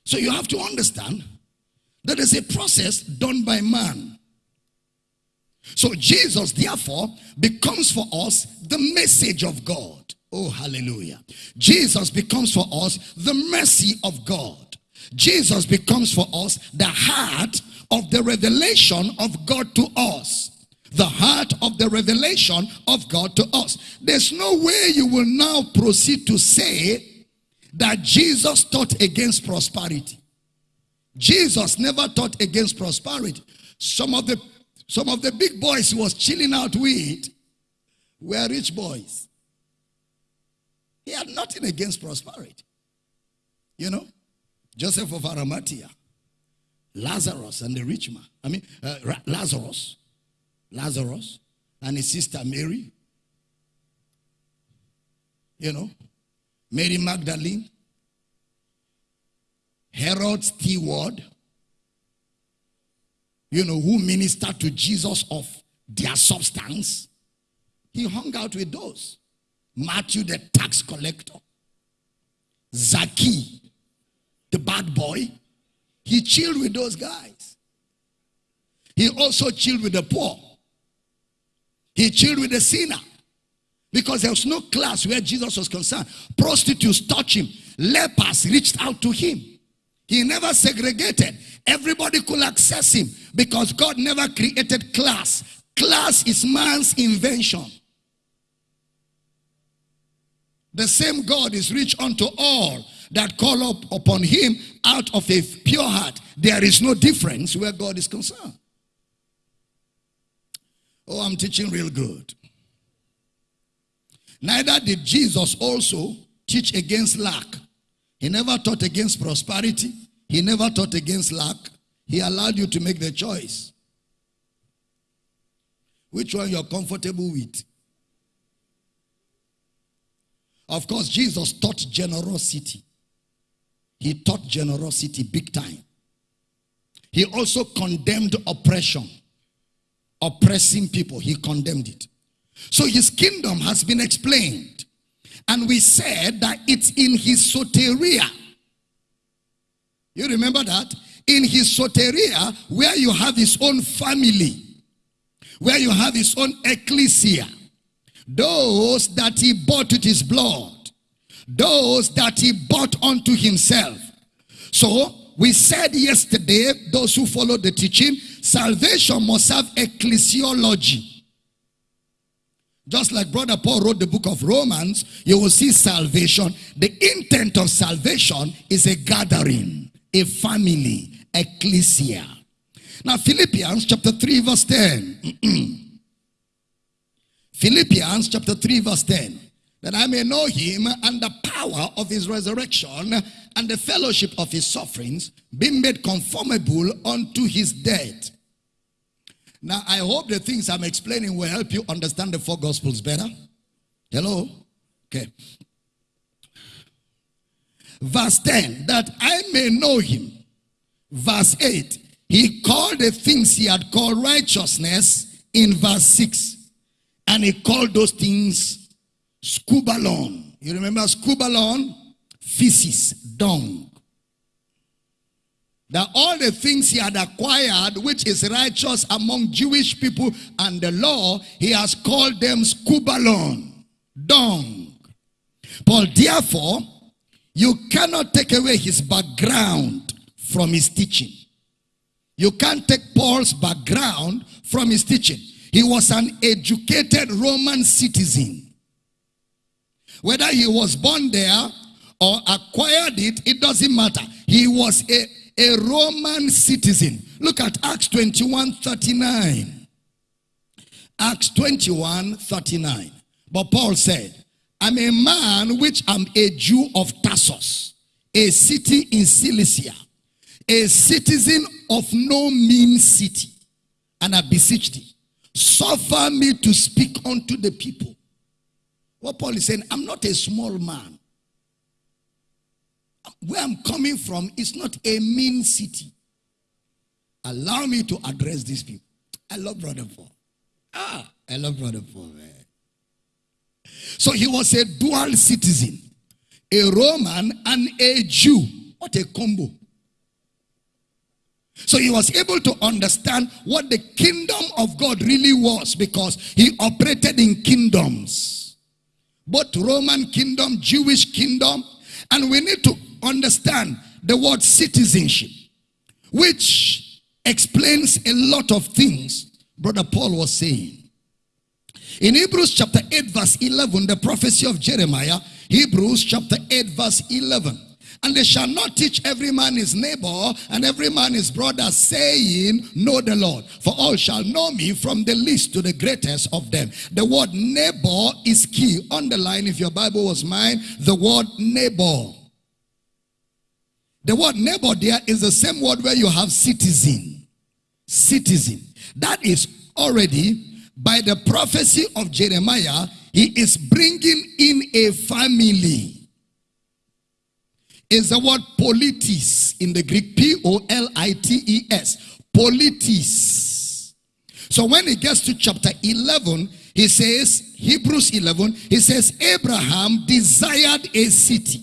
So you have to understand that is a process done by man. So Jesus, therefore, becomes for us the message of God. Oh, hallelujah. Jesus becomes for us the mercy of God. Jesus becomes for us the heart of the revelation of God to us the heart of the revelation of God to us. There's no way you will now proceed to say that Jesus taught against prosperity. Jesus never taught against prosperity. Some of the some of the big boys he was chilling out with were rich boys. He had nothing against prosperity. You know, Joseph of Arimathea, Lazarus and the rich man. I mean, uh, Lazarus Lazarus and his sister Mary. You know, Mary Magdalene, Herod's steward, you know, who ministered to Jesus of their substance. He hung out with those. Matthew, the tax collector. Zaki, the bad boy. He chilled with those guys. He also chilled with the poor. He chilled with the sinner. Because there was no class where Jesus was concerned. Prostitutes touched him. Lepers reached out to him. He never segregated. Everybody could access him because God never created class. Class is man's invention. The same God is rich unto all that call up upon him out of a pure heart. There is no difference where God is concerned. Oh, I'm teaching real good. Neither did Jesus also teach against lack. He never taught against prosperity. He never taught against lack. He allowed you to make the choice. Which one you're comfortable with? Of course, Jesus taught generosity. He taught generosity big time. He also condemned oppression oppressing people. He condemned it. So his kingdom has been explained. And we said that it's in his soteria. You remember that? In his soteria, where you have his own family, where you have his own ecclesia, those that he bought with his blood, those that he bought unto himself. So we said yesterday, those who followed the teaching, salvation must have ecclesiology. Just like Brother Paul wrote the book of Romans, you will see salvation. The intent of salvation is a gathering, a family, ecclesia. Now, Philippians chapter 3, verse 10. Philippians chapter 3, verse 10. That I may know him and the power of his resurrection and the fellowship of his sufferings, being made conformable unto his death. Now, I hope the things I'm explaining will help you understand the four gospels better. Hello? Okay. Verse 10, that I may know him. Verse 8, he called the things he had called righteousness in verse 6. And he called those things skubalon. You remember skubalon? Feces, dung. That all the things he had acquired, which is righteous among Jewish people and the law, he has called them skubalon, dung. Paul, therefore, you cannot take away his background from his teaching. You can't take Paul's background from his teaching. He was an educated Roman citizen. Whether he was born there or acquired it, it doesn't matter. He was a, a Roman citizen. Look at Acts 21 39. Acts 21 39. But Paul said, I'm a man which am a Jew of Tarsus, a city in Cilicia a citizen of no mean city, and I beseech thee, suffer me to speak unto the people. What Paul is saying, I'm not a small man. Where I'm coming from is not a mean city. Allow me to address these people. I love Brother Paul. Ah, I love Brother Paul, man. So he was a dual citizen, a Roman and a Jew. What a combo. So he was able to understand what the kingdom of God really was because he operated in kingdoms. Both Roman kingdom, Jewish kingdom. And we need to understand the word citizenship, which explains a lot of things Brother Paul was saying. In Hebrews chapter 8 verse 11, the prophecy of Jeremiah, Hebrews chapter 8 verse 11. And they shall not teach every man his neighbor and every man his brother, saying, Know the Lord. For all shall know me from the least to the greatest of them. The word neighbor is key. Underline, if your Bible was mine, the word neighbor. The word neighbor there is the same word where you have citizen. Citizen. That is already by the prophecy of Jeremiah, he is bringing in a family is the word politis in the Greek. P-O-L-I-T-E-S. Politis. So when he gets to chapter 11, he says, Hebrews 11, he says, Abraham desired a city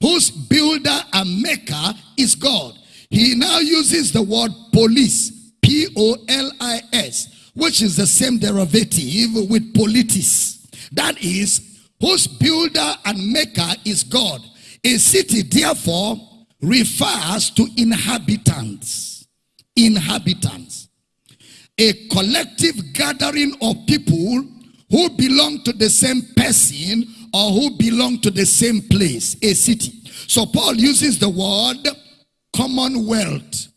whose builder and maker is God. He now uses the word polis, P-O-L-I-S, which is the same derivative with politis. That is, whose builder and maker is God. A city, therefore, refers to inhabitants. Inhabitants. A collective gathering of people who belong to the same person or who belong to the same place, a city. So Paul uses the word commonwealth.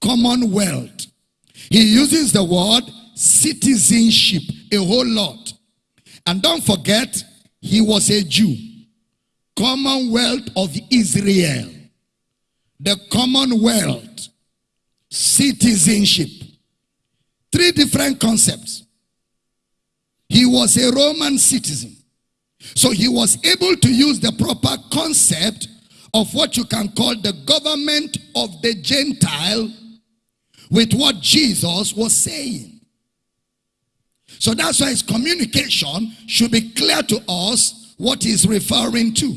Commonwealth. He uses the word citizenship a whole lot. And don't forget, he was a Jew. Commonwealth of Israel. The Commonwealth. Citizenship. Three different concepts. He was a Roman citizen. So he was able to use the proper concept of what you can call the government of the Gentile with what Jesus was saying. So that's why his communication should be clear to us what he's referring to.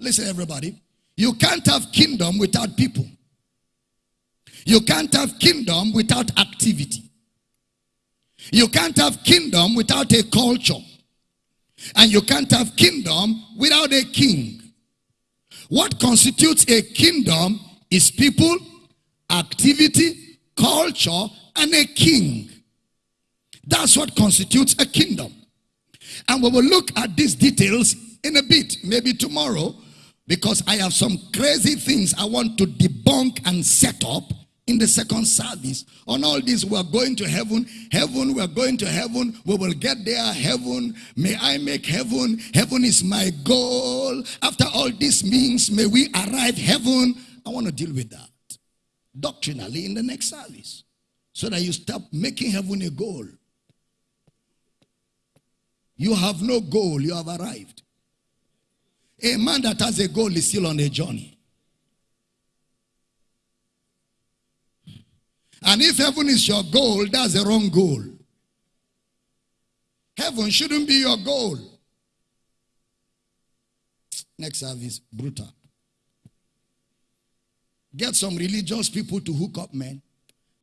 Listen, everybody. You can't have kingdom without people. You can't have kingdom without activity. You can't have kingdom without a culture. And you can't have kingdom without a king. What constitutes a kingdom is people, activity, culture, and a king. That's what constitutes a kingdom. And we will look at these details in a bit, maybe tomorrow, because I have some crazy things I want to debunk and set up in the second service. On all this, we are going to heaven. Heaven, we are going to heaven. We will get there. Heaven, may I make heaven. Heaven is my goal. After all this means, may we arrive heaven. I want to deal with that doctrinally in the next service so that you stop making heaven a goal. You have no goal, you have arrived. A man that has a goal is still on a journey. And if heaven is your goal, that's the wrong goal. Heaven shouldn't be your goal. Next service, brutal. Get some religious people to hook up, man.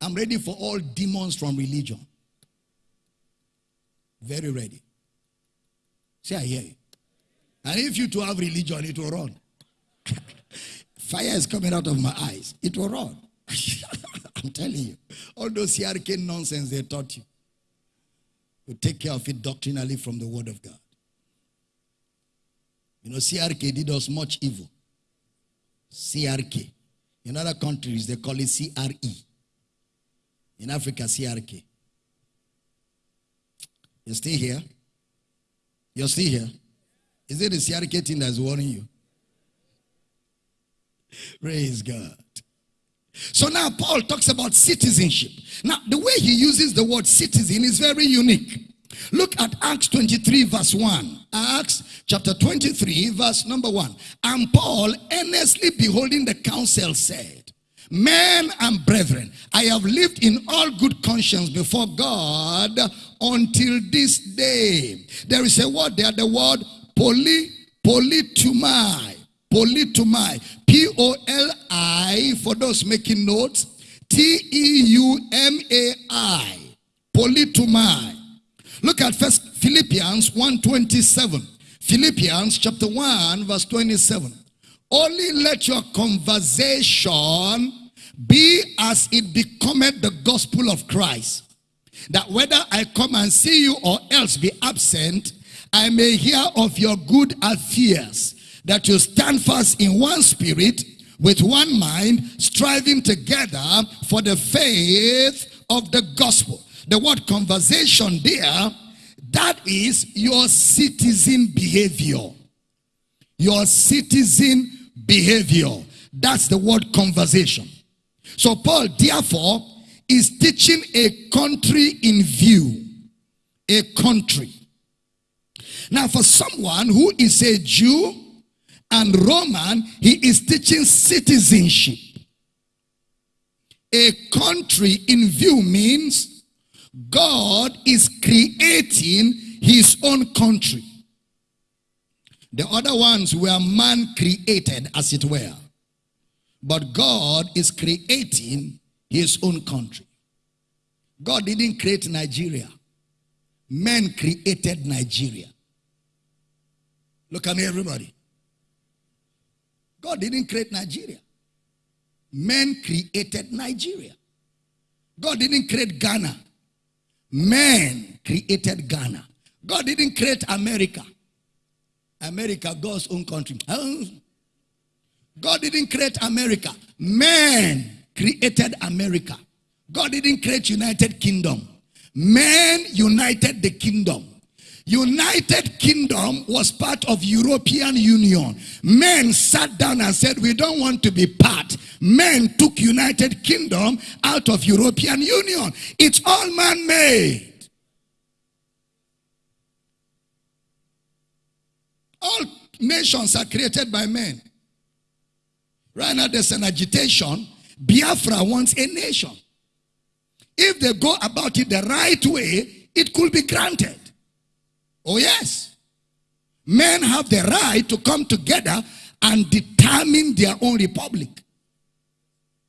I'm ready for all demons from religion. Very ready. Say, I hear you. And if you to have religion, it will run. Fire is coming out of my eyes. It will run. I'm telling you. All those CRK nonsense they taught you. You take care of it doctrinally from the word of God. You know, CRK did us much evil. CRK. In other countries, they call it CRE. In Africa, CRK. You're still here? You're still here? Is it the CRK thing that's warning you? Praise God. So now Paul talks about citizenship. Now, the way he uses the word citizen is very unique. Look at Acts 23, verse 1. Acts chapter 23, verse number 1. And Paul, earnestly beholding the council, said, Men and brethren, I have lived in all good conscience before God until this day. There is a word there, the word poly, politeumai. Politeumai. P-O-L-I, for those making notes, T-E-U-M-A-I. Politeumai. Look at first Philippians 1.27. Philippians chapter 1 verse 27. Only let your conversation be as it becometh the gospel of Christ. That whether I come and see you or else be absent, I may hear of your good affairs, that you stand fast in one spirit, with one mind, striving together for the faith of the gospel the word conversation there, that is your citizen behavior. Your citizen behavior. That's the word conversation. So Paul, therefore, is teaching a country in view. A country. Now, for someone who is a Jew and Roman, he is teaching citizenship. A country in view means God is creating his own country. The other ones were man created, as it were. But God is creating his own country. God didn't create Nigeria. Men created Nigeria. Look at me, everybody. God didn't create Nigeria. Men created Nigeria. God didn't create Ghana. Man created Ghana. God didn't create America. America, God's own country. God didn't create America. Man created America. God didn't create United Kingdom. Man united the kingdom. United Kingdom was part of European Union. Men sat down and said, we don't want to be part. Men took United Kingdom out of European Union. It's all man-made. All nations are created by men. Right now there's an agitation. Biafra wants a nation. If they go about it the right way, it could be granted. Oh, yes. Men have the right to come together and determine their own republic,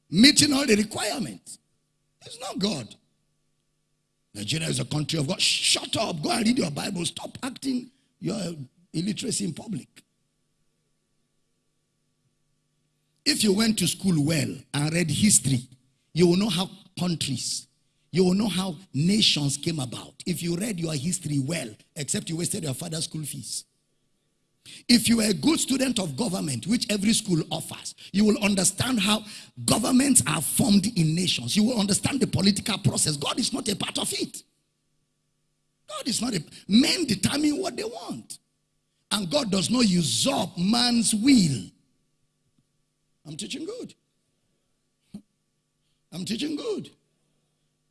meeting all the requirements. It's not God. Nigeria is a country of God. Shut up. Go and read your Bible. Stop acting your illiteracy in public. If you went to school well and read history, you will know how countries, you will know how nations came about. If you read your history well, except you wasted your father's school fees. If you are a good student of government, which every school offers, you will understand how governments are formed in nations. You will understand the political process. God is not a part of it. God is not a men determine what they want. And God does not usurp man's will. I'm teaching good. I'm teaching good.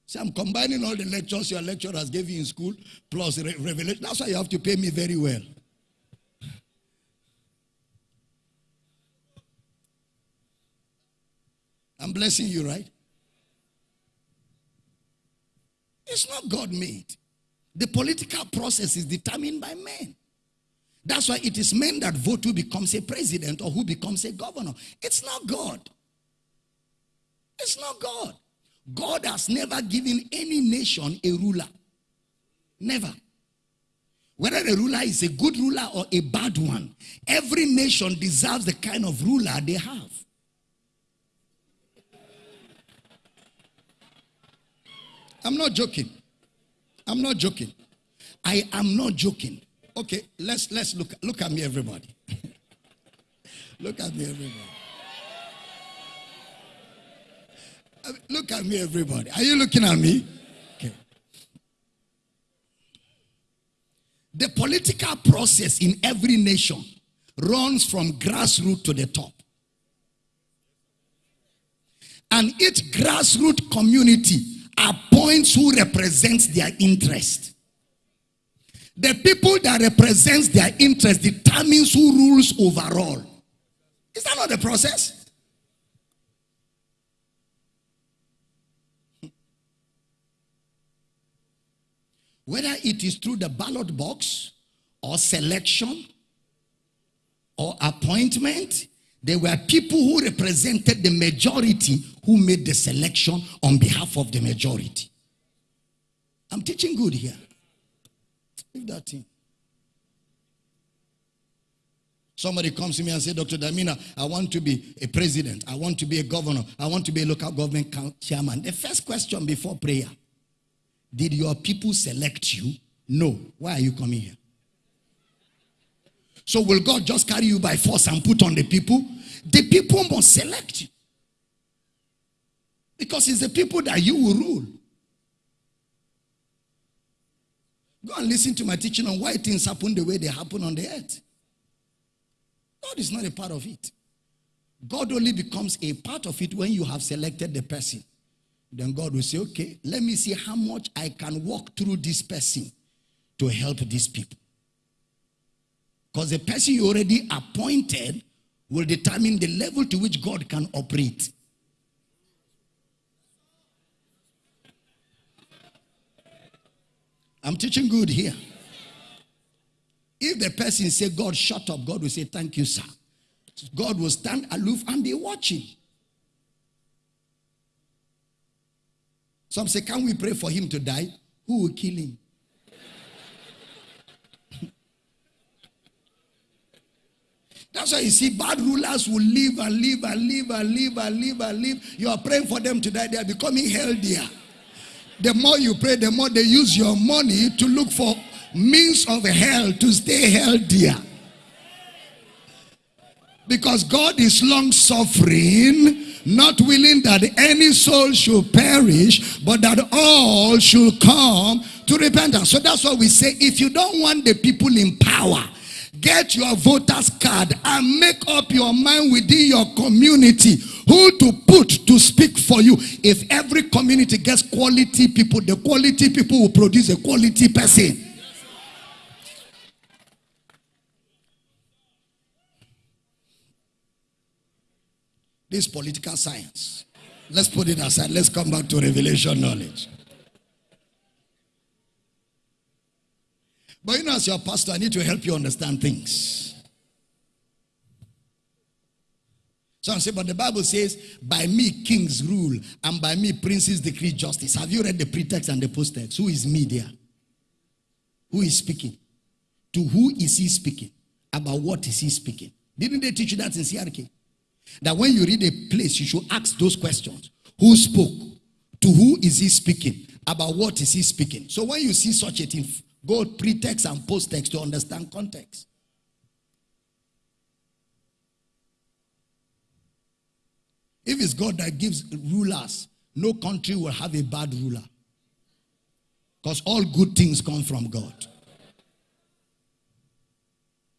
See, I'm combining all the lectures your lecturers gave you in school plus re revelation. That's why you have to pay me very well. I'm blessing you, right? It's not God made. The political process is determined by men. That's why it is men that vote who becomes a president or who becomes a governor. It's not God. It's not God. God has never given any nation a ruler. Never. Whether the ruler is a good ruler or a bad one, every nation deserves the kind of ruler they have. I'm not joking. I'm not joking. I am not joking. Okay, let's let's look look at me, everybody. look at me, everybody. Look at me, everybody. Are you looking at me? Okay. The political process in every nation runs from grassroots to the top. And each grassroots community appoints who represents their interest. The people that represents their interest determines who rules overall. Is that not the process? Whether it is through the ballot box or selection or appointment, there were people who represented the majority who made the selection on behalf of the majority. I'm teaching good here. Leave that thing. Somebody comes to me and say, Dr. Damina, I want to be a president. I want to be a governor. I want to be a local government chairman. The first question before prayer did your people select you? No. Why are you coming here? So will God just carry you by force and put on the people? The people must select you. Because it's the people that you will rule. Go and listen to my teaching on why things happen the way they happen on the earth. God is not a part of it. God only becomes a part of it when you have selected the person. Then God will say, okay, let me see how much I can walk through this person to help these people. Because the person you already appointed will determine the level to which God can operate. I'm teaching good here. If the person say, God, shut up, God will say, thank you, sir. God will stand aloof and be watching. Some say, Can we pray for him to die? Who will kill him? That's why you see bad rulers will live and live and live and live and live and live. You are praying for them to die, they are becoming healthier. The more you pray, the more they use your money to look for means of hell to stay healthier. Because God is long suffering not willing that any soul should perish, but that all should come to repentance. So that's why we say if you don't want the people in power, get your voter's card and make up your mind within your community who to put to speak for you. If every community gets quality people, the quality people will produce a quality person. This political science. Let's put it aside. Let's come back to revelation knowledge. But you know, as your pastor, I need to help you understand things. Some say, but the Bible says, by me kings rule, and by me princes decree justice. Have you read the pretext and the posttext? Who is me there? Who is speaking? To who is he speaking? About what is he speaking? Didn't they teach you that in CRK? That when you read a place, you should ask those questions. Who spoke? To who is he speaking? about what is he speaking. So when you see such a thing, go pretext and post text to understand context. If it's God that gives rulers, no country will have a bad ruler. Because all good things come from God.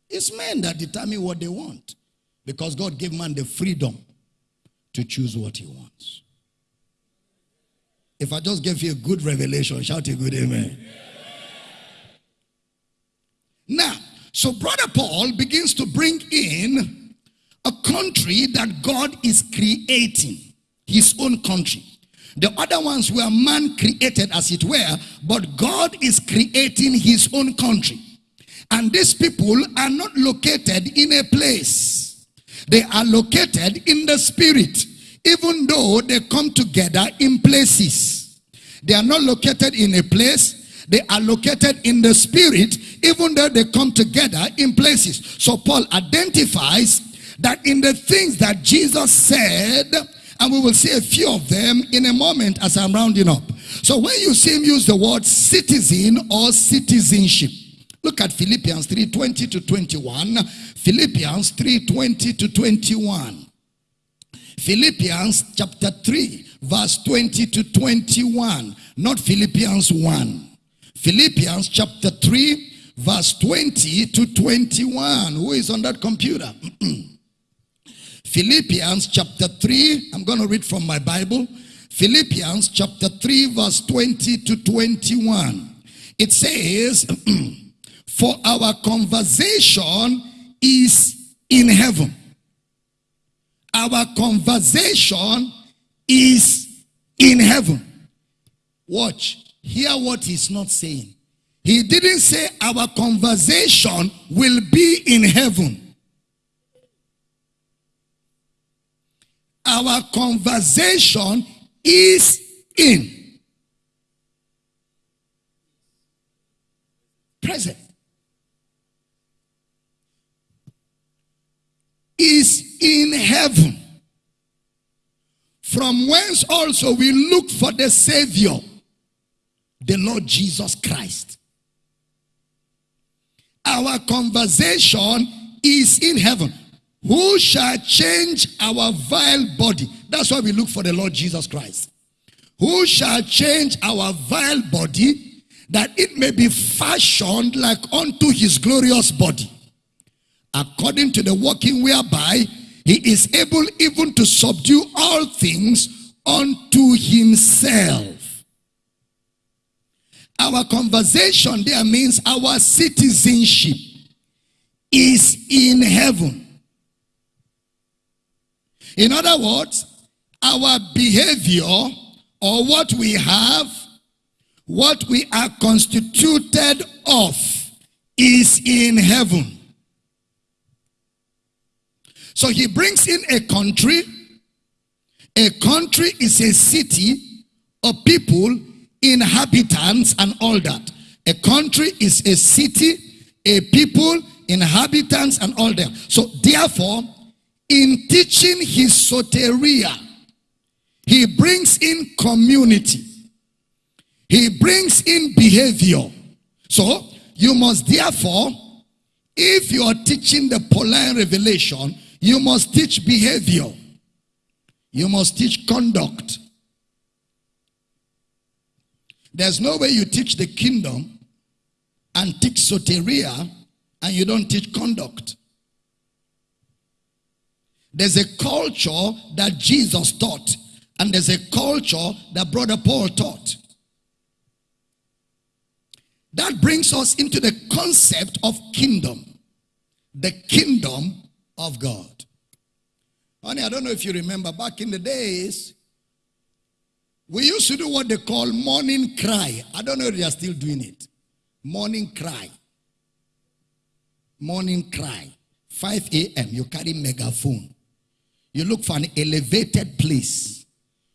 It's men that determine what they want. Because God gave man the freedom to choose what he wants. If I just gave you a good revelation, shout a good amen. Now, so Brother Paul begins to bring in a country that God is creating, his own country. The other ones were man created as it were, but God is creating his own country. And these people are not located in a place. They are located in the spirit, even though they come together in places. They are not located in a place. They are located in the spirit, even though they come together in places. So Paul identifies that in the things that Jesus said, and we will see a few of them in a moment as I'm rounding up. So when you see him use the word citizen or citizenship, look at Philippians 3:20 to 21. Philippians 3:20 to 21. Philippians chapter 3, verse 20 to 21, not Philippians 1. Philippians chapter 3, verse 20 to 21. Who is on that computer? Philippians chapter 3, I'm going to read from my Bible. Philippians chapter 3, verse 20 to 21. It says, For our conversation is in heaven. Our conversation is in heaven. Watch. Hear what he's not saying. He didn't say our conversation will be in heaven. our conversation is in. Present. Is in heaven. From whence also we look for the Savior, the Lord Jesus Christ. Our conversation is in heaven. Who shall change our vile body? That's why we look for the Lord Jesus Christ. Who shall change our vile body that it may be fashioned like unto his glorious body? According to the working whereby he is able even to subdue all things unto himself. Our conversation there means our citizenship is in heaven. In other words, our behavior or what we have, what we are constituted of is in heaven. So he brings in a country. A country is a city, a people, inhabitants, and all that. A country is a city, a people, inhabitants, and all that. So therefore, in teaching his soteria, he brings in community. He brings in behavior. So, you must therefore, if you are teaching the Pauline revelation, you must teach behavior. You must teach conduct. There's no way you teach the kingdom and teach soteria and you don't teach conduct. There's a culture that Jesus taught, and there's a culture that Brother Paul taught. That brings us into the concept of kingdom, the kingdom of God. Honey, I don't know if you remember back in the days, we used to do what they call morning cry. I don't know if they are still doing it. Morning cry. Morning cry. 5 a.m. You carry megaphone. You look for an elevated place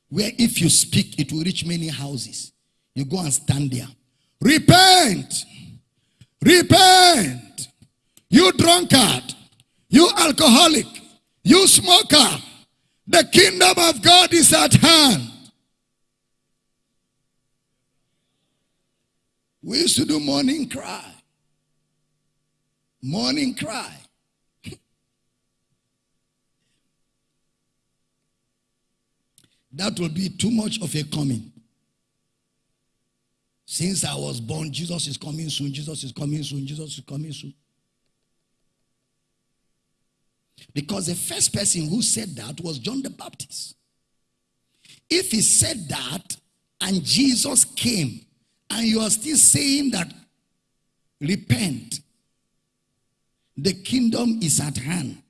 where if you speak, it will reach many houses. You go and stand there. Repent! Repent! You drunkard! You alcoholic! You smoker! The kingdom of God is at hand. We used to do morning cry. Morning cry. that will be too much of a coming. Since I was born, Jesus is coming soon, Jesus is coming soon, Jesus is coming soon. Because the first person who said that was John the Baptist. If he said that and Jesus came and you are still saying that repent, the kingdom is at hand.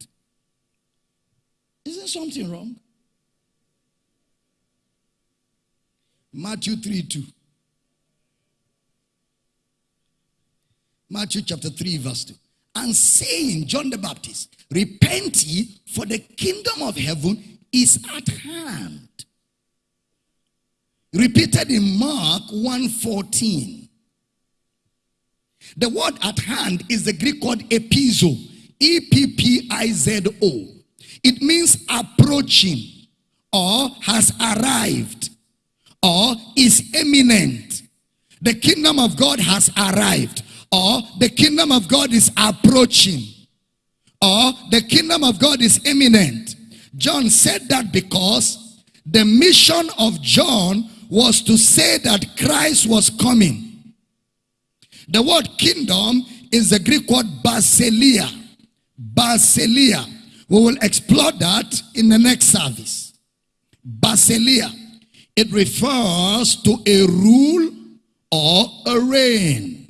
Isn't something wrong? Matthew 3 2. Matthew chapter 3, verse 2. And saying, John the Baptist, repent ye, for the kingdom of heaven is at hand. Repeated in Mark 1:14. The word at hand is the Greek word epizo, E P P I Z O. It means approaching or has arrived or is imminent. The kingdom of God has arrived or the kingdom of God is approaching or the kingdom of God is imminent. John said that because the mission of John was to say that Christ was coming. The word kingdom is the Greek word basileia. Basileia. We will explore that in the next service. Basileia. It refers to a rule or a reign.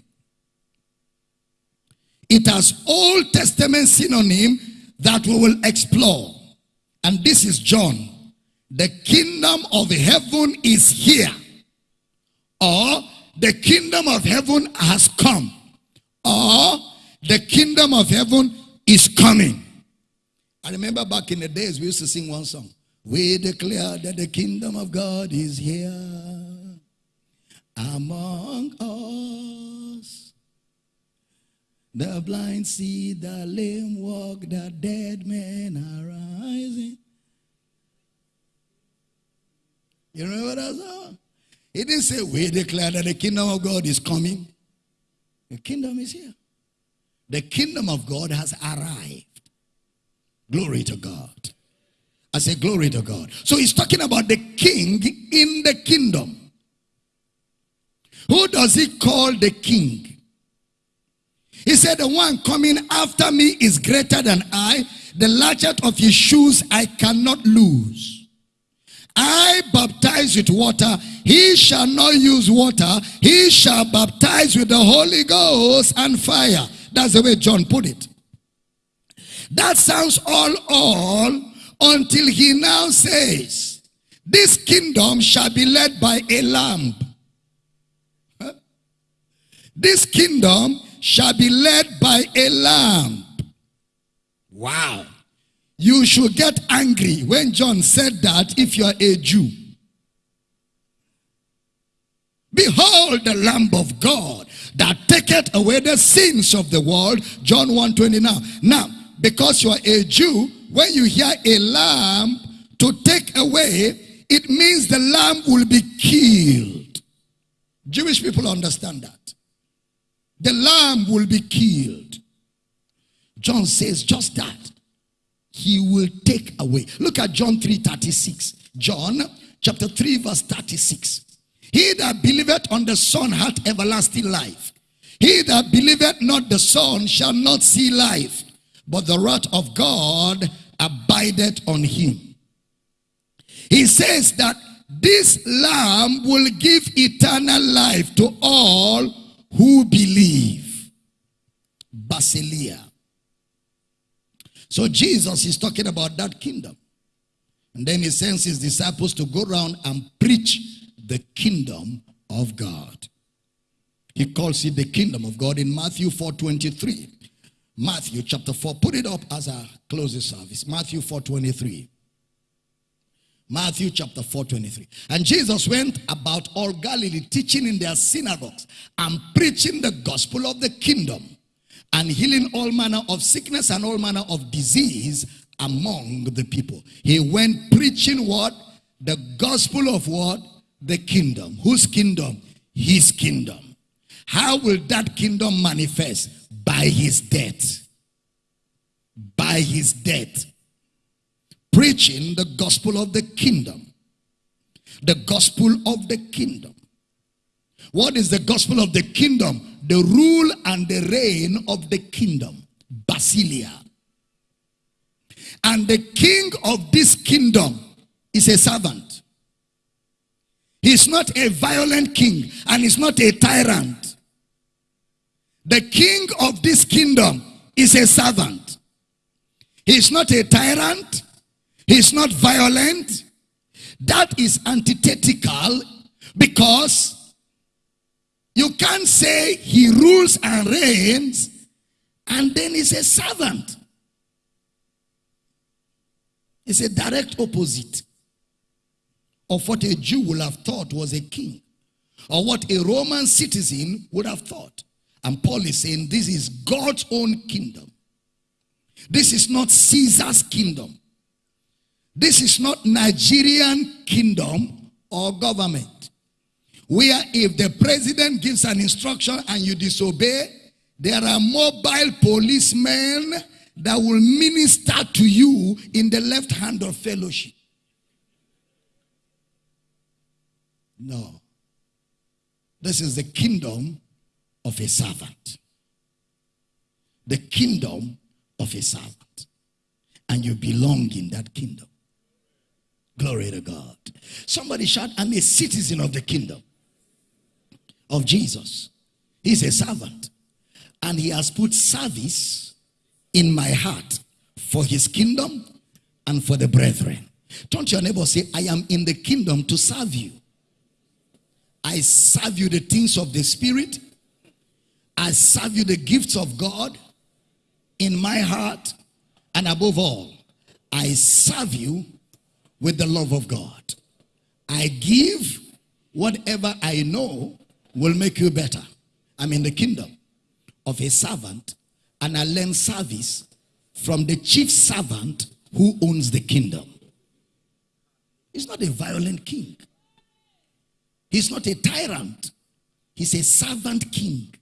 It has Old Testament synonym that we will explore. And this is John. The kingdom of heaven is here. Or the kingdom of heaven has come. Or the kingdom of heaven is coming. I remember back in the days we used to sing one song. We declare that the kingdom of god is here. Among us the blind see the lame walk the dead men are rising You remember that song? He didn't say, We declare that the kingdom of God is coming. The kingdom is here. The kingdom of God has arrived. Glory to God. I say, Glory to God. So he's talking about the king in the kingdom. Who does he call the king? He said, The one coming after me is greater than I. The latchet of his shoes I cannot lose. I baptize with water. He shall not use water. He shall baptize with the Holy Ghost and fire. That's the way John put it. That sounds all all until he now says, this kingdom shall be led by a lamb. This kingdom shall be led by a lamb. Wow. You should get angry when John said that if you are a Jew. Behold the Lamb of God that taketh away the sins of the world. John 1.20 now. Now, because you are a Jew, when you hear a lamb to take away, it means the lamb will be killed. Jewish people understand that. The lamb will be killed. John says just that he will take away. Look at John 3 36. John chapter 3, verse 36. He that believeth on the Son hath everlasting life. He that believeth not the Son shall not see life, but the wrath of God abideth on him. He says that this Lamb will give eternal life to all who believe. Basileia. So Jesus is talking about that kingdom. And then he sends his disciples to go around and preach the kingdom of God. He calls it the kingdom of God in Matthew 4.23. Matthew chapter 4. Put it up as a closing service. Matthew 4.23. Matthew chapter 4.23. And Jesus went about all Galilee teaching in their synagogues and preaching the gospel of the kingdom and healing all manner of sickness and all manner of disease among the people. He went preaching what? The gospel of what? The kingdom. Whose kingdom? His kingdom. How will that kingdom manifest? By his death. By his death. Preaching the gospel of the kingdom. The gospel of the kingdom. What is the gospel of the kingdom? The rule and the reign of the kingdom. Basileia. And the king of this kingdom is a servant. He's not a violent king and he's not a tyrant. The king of this kingdom is a servant. He's not a tyrant. He's not violent. That is antithetical because you can't say he rules and reigns and then he's a servant. It's a direct opposite of what a Jew would have thought was a king or what a Roman citizen would have thought. And Paul is saying this is God's own kingdom. This is not Caesar's kingdom. This is not Nigerian kingdom or government. Where if the president gives an instruction and you disobey, there are mobile policemen that will minister to you in the left hand of fellowship. No. This is the kingdom of a servant. The kingdom of a servant. And you belong in that kingdom. Glory to God. Somebody shout, I'm a citizen of the kingdom of Jesus. He's a servant. And he has put service in my heart for his kingdom and for the brethren. Don't your neighbor say, I am in the kingdom to serve you. I serve you the things of the spirit. I serve you the gifts of God in my heart. And above all, I serve you with the love of God. I give whatever I know will make you better. I'm in the kingdom of a servant and I learn service from the chief servant who owns the kingdom. He's not a violent king. He's not a tyrant. He's a servant king.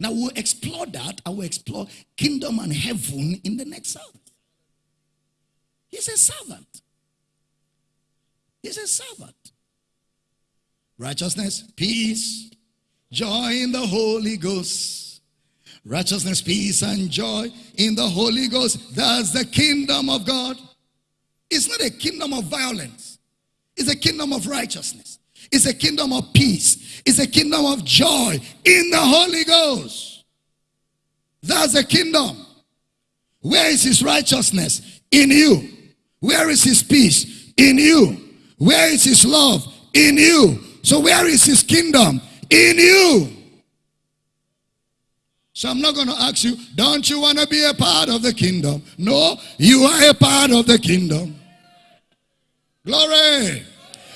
Now we'll explore that and we'll explore kingdom and heaven in the next service. He's a servant. He's a servant. Righteousness, peace, joy in the Holy Ghost. Righteousness, peace, and joy in the Holy Ghost. That's the kingdom of God. It's not a kingdom of violence. It's a kingdom of righteousness. It's a kingdom of peace. It's a kingdom of joy in the Holy Ghost. That's a kingdom. Where is his righteousness? In you. Where is his peace? In you. Where is his love? In you. So where is his kingdom? In you. So I'm not going to ask you, don't you want to be a part of the kingdom? No, you are a part of the kingdom. Glory.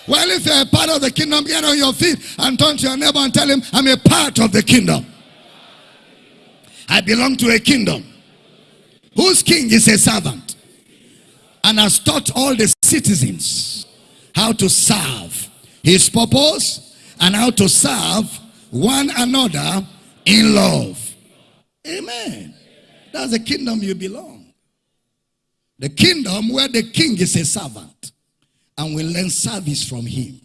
Well, if you're a part of the kingdom, get on your feet and turn to your neighbor and tell him, I'm a part of the kingdom. I belong to a kingdom whose king is a servant and has taught all the citizens how to serve his purpose and how to serve one another in love. Amen. That's the kingdom you belong. The kingdom where the king is a servant and we learn service from him.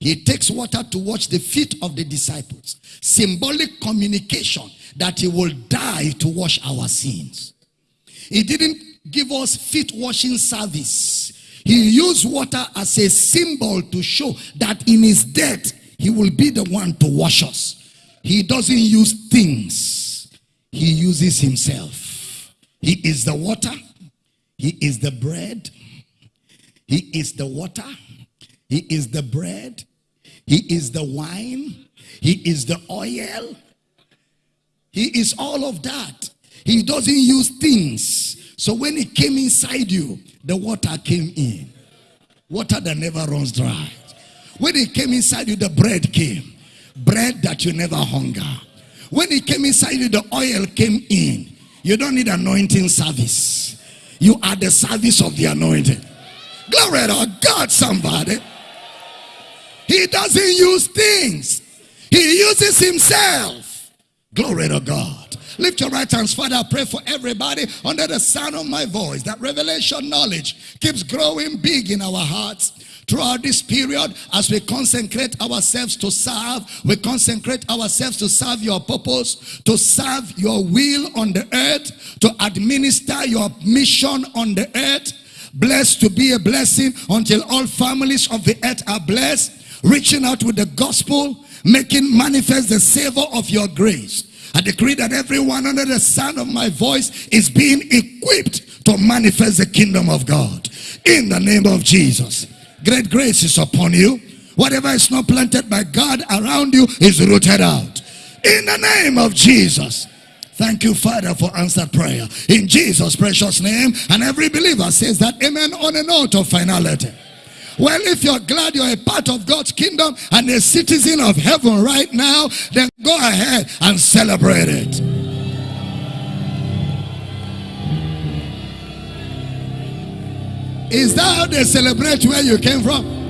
He takes water to wash the feet of the disciples. Symbolic communication that he will die to wash our sins. He didn't give us feet washing service. He used water as a symbol to show that in his death, he will be the one to wash us. He doesn't use things. He uses himself. He is the water. He is the bread. He is the water. He is the bread. He is the wine. He is the oil. He is all of that. He doesn't use things. So when it came inside you, the water came in. Water that never runs dry. When it came inside you, the bread came. Bread that you never hunger. When it came inside you, the oil came in. You don't need anointing service. You are the service of the anointing. Glory to God, somebody. He doesn't use things. He uses himself. Glory to God. Lift your right hands, Father. I pray for everybody under the sound of my voice that revelation knowledge keeps growing big in our hearts throughout this period as we consecrate ourselves to serve we consecrate ourselves to serve your purpose to serve your will on the earth to administer your mission on the earth blessed to be a blessing until all families of the earth are blessed reaching out with the gospel making manifest the savor of your grace I decree that everyone under the sound of my voice is being equipped to manifest the kingdom of God in the name of Jesus Great grace is upon you. Whatever is not planted by God around you is rooted out. In the name of Jesus. Thank you, Father, for answered prayer. In Jesus' precious name. And every believer says that amen on a note of finality. Well, if you're glad you're a part of God's kingdom and a citizen of heaven right now, then go ahead and celebrate it. Is that how they celebrate where you came from?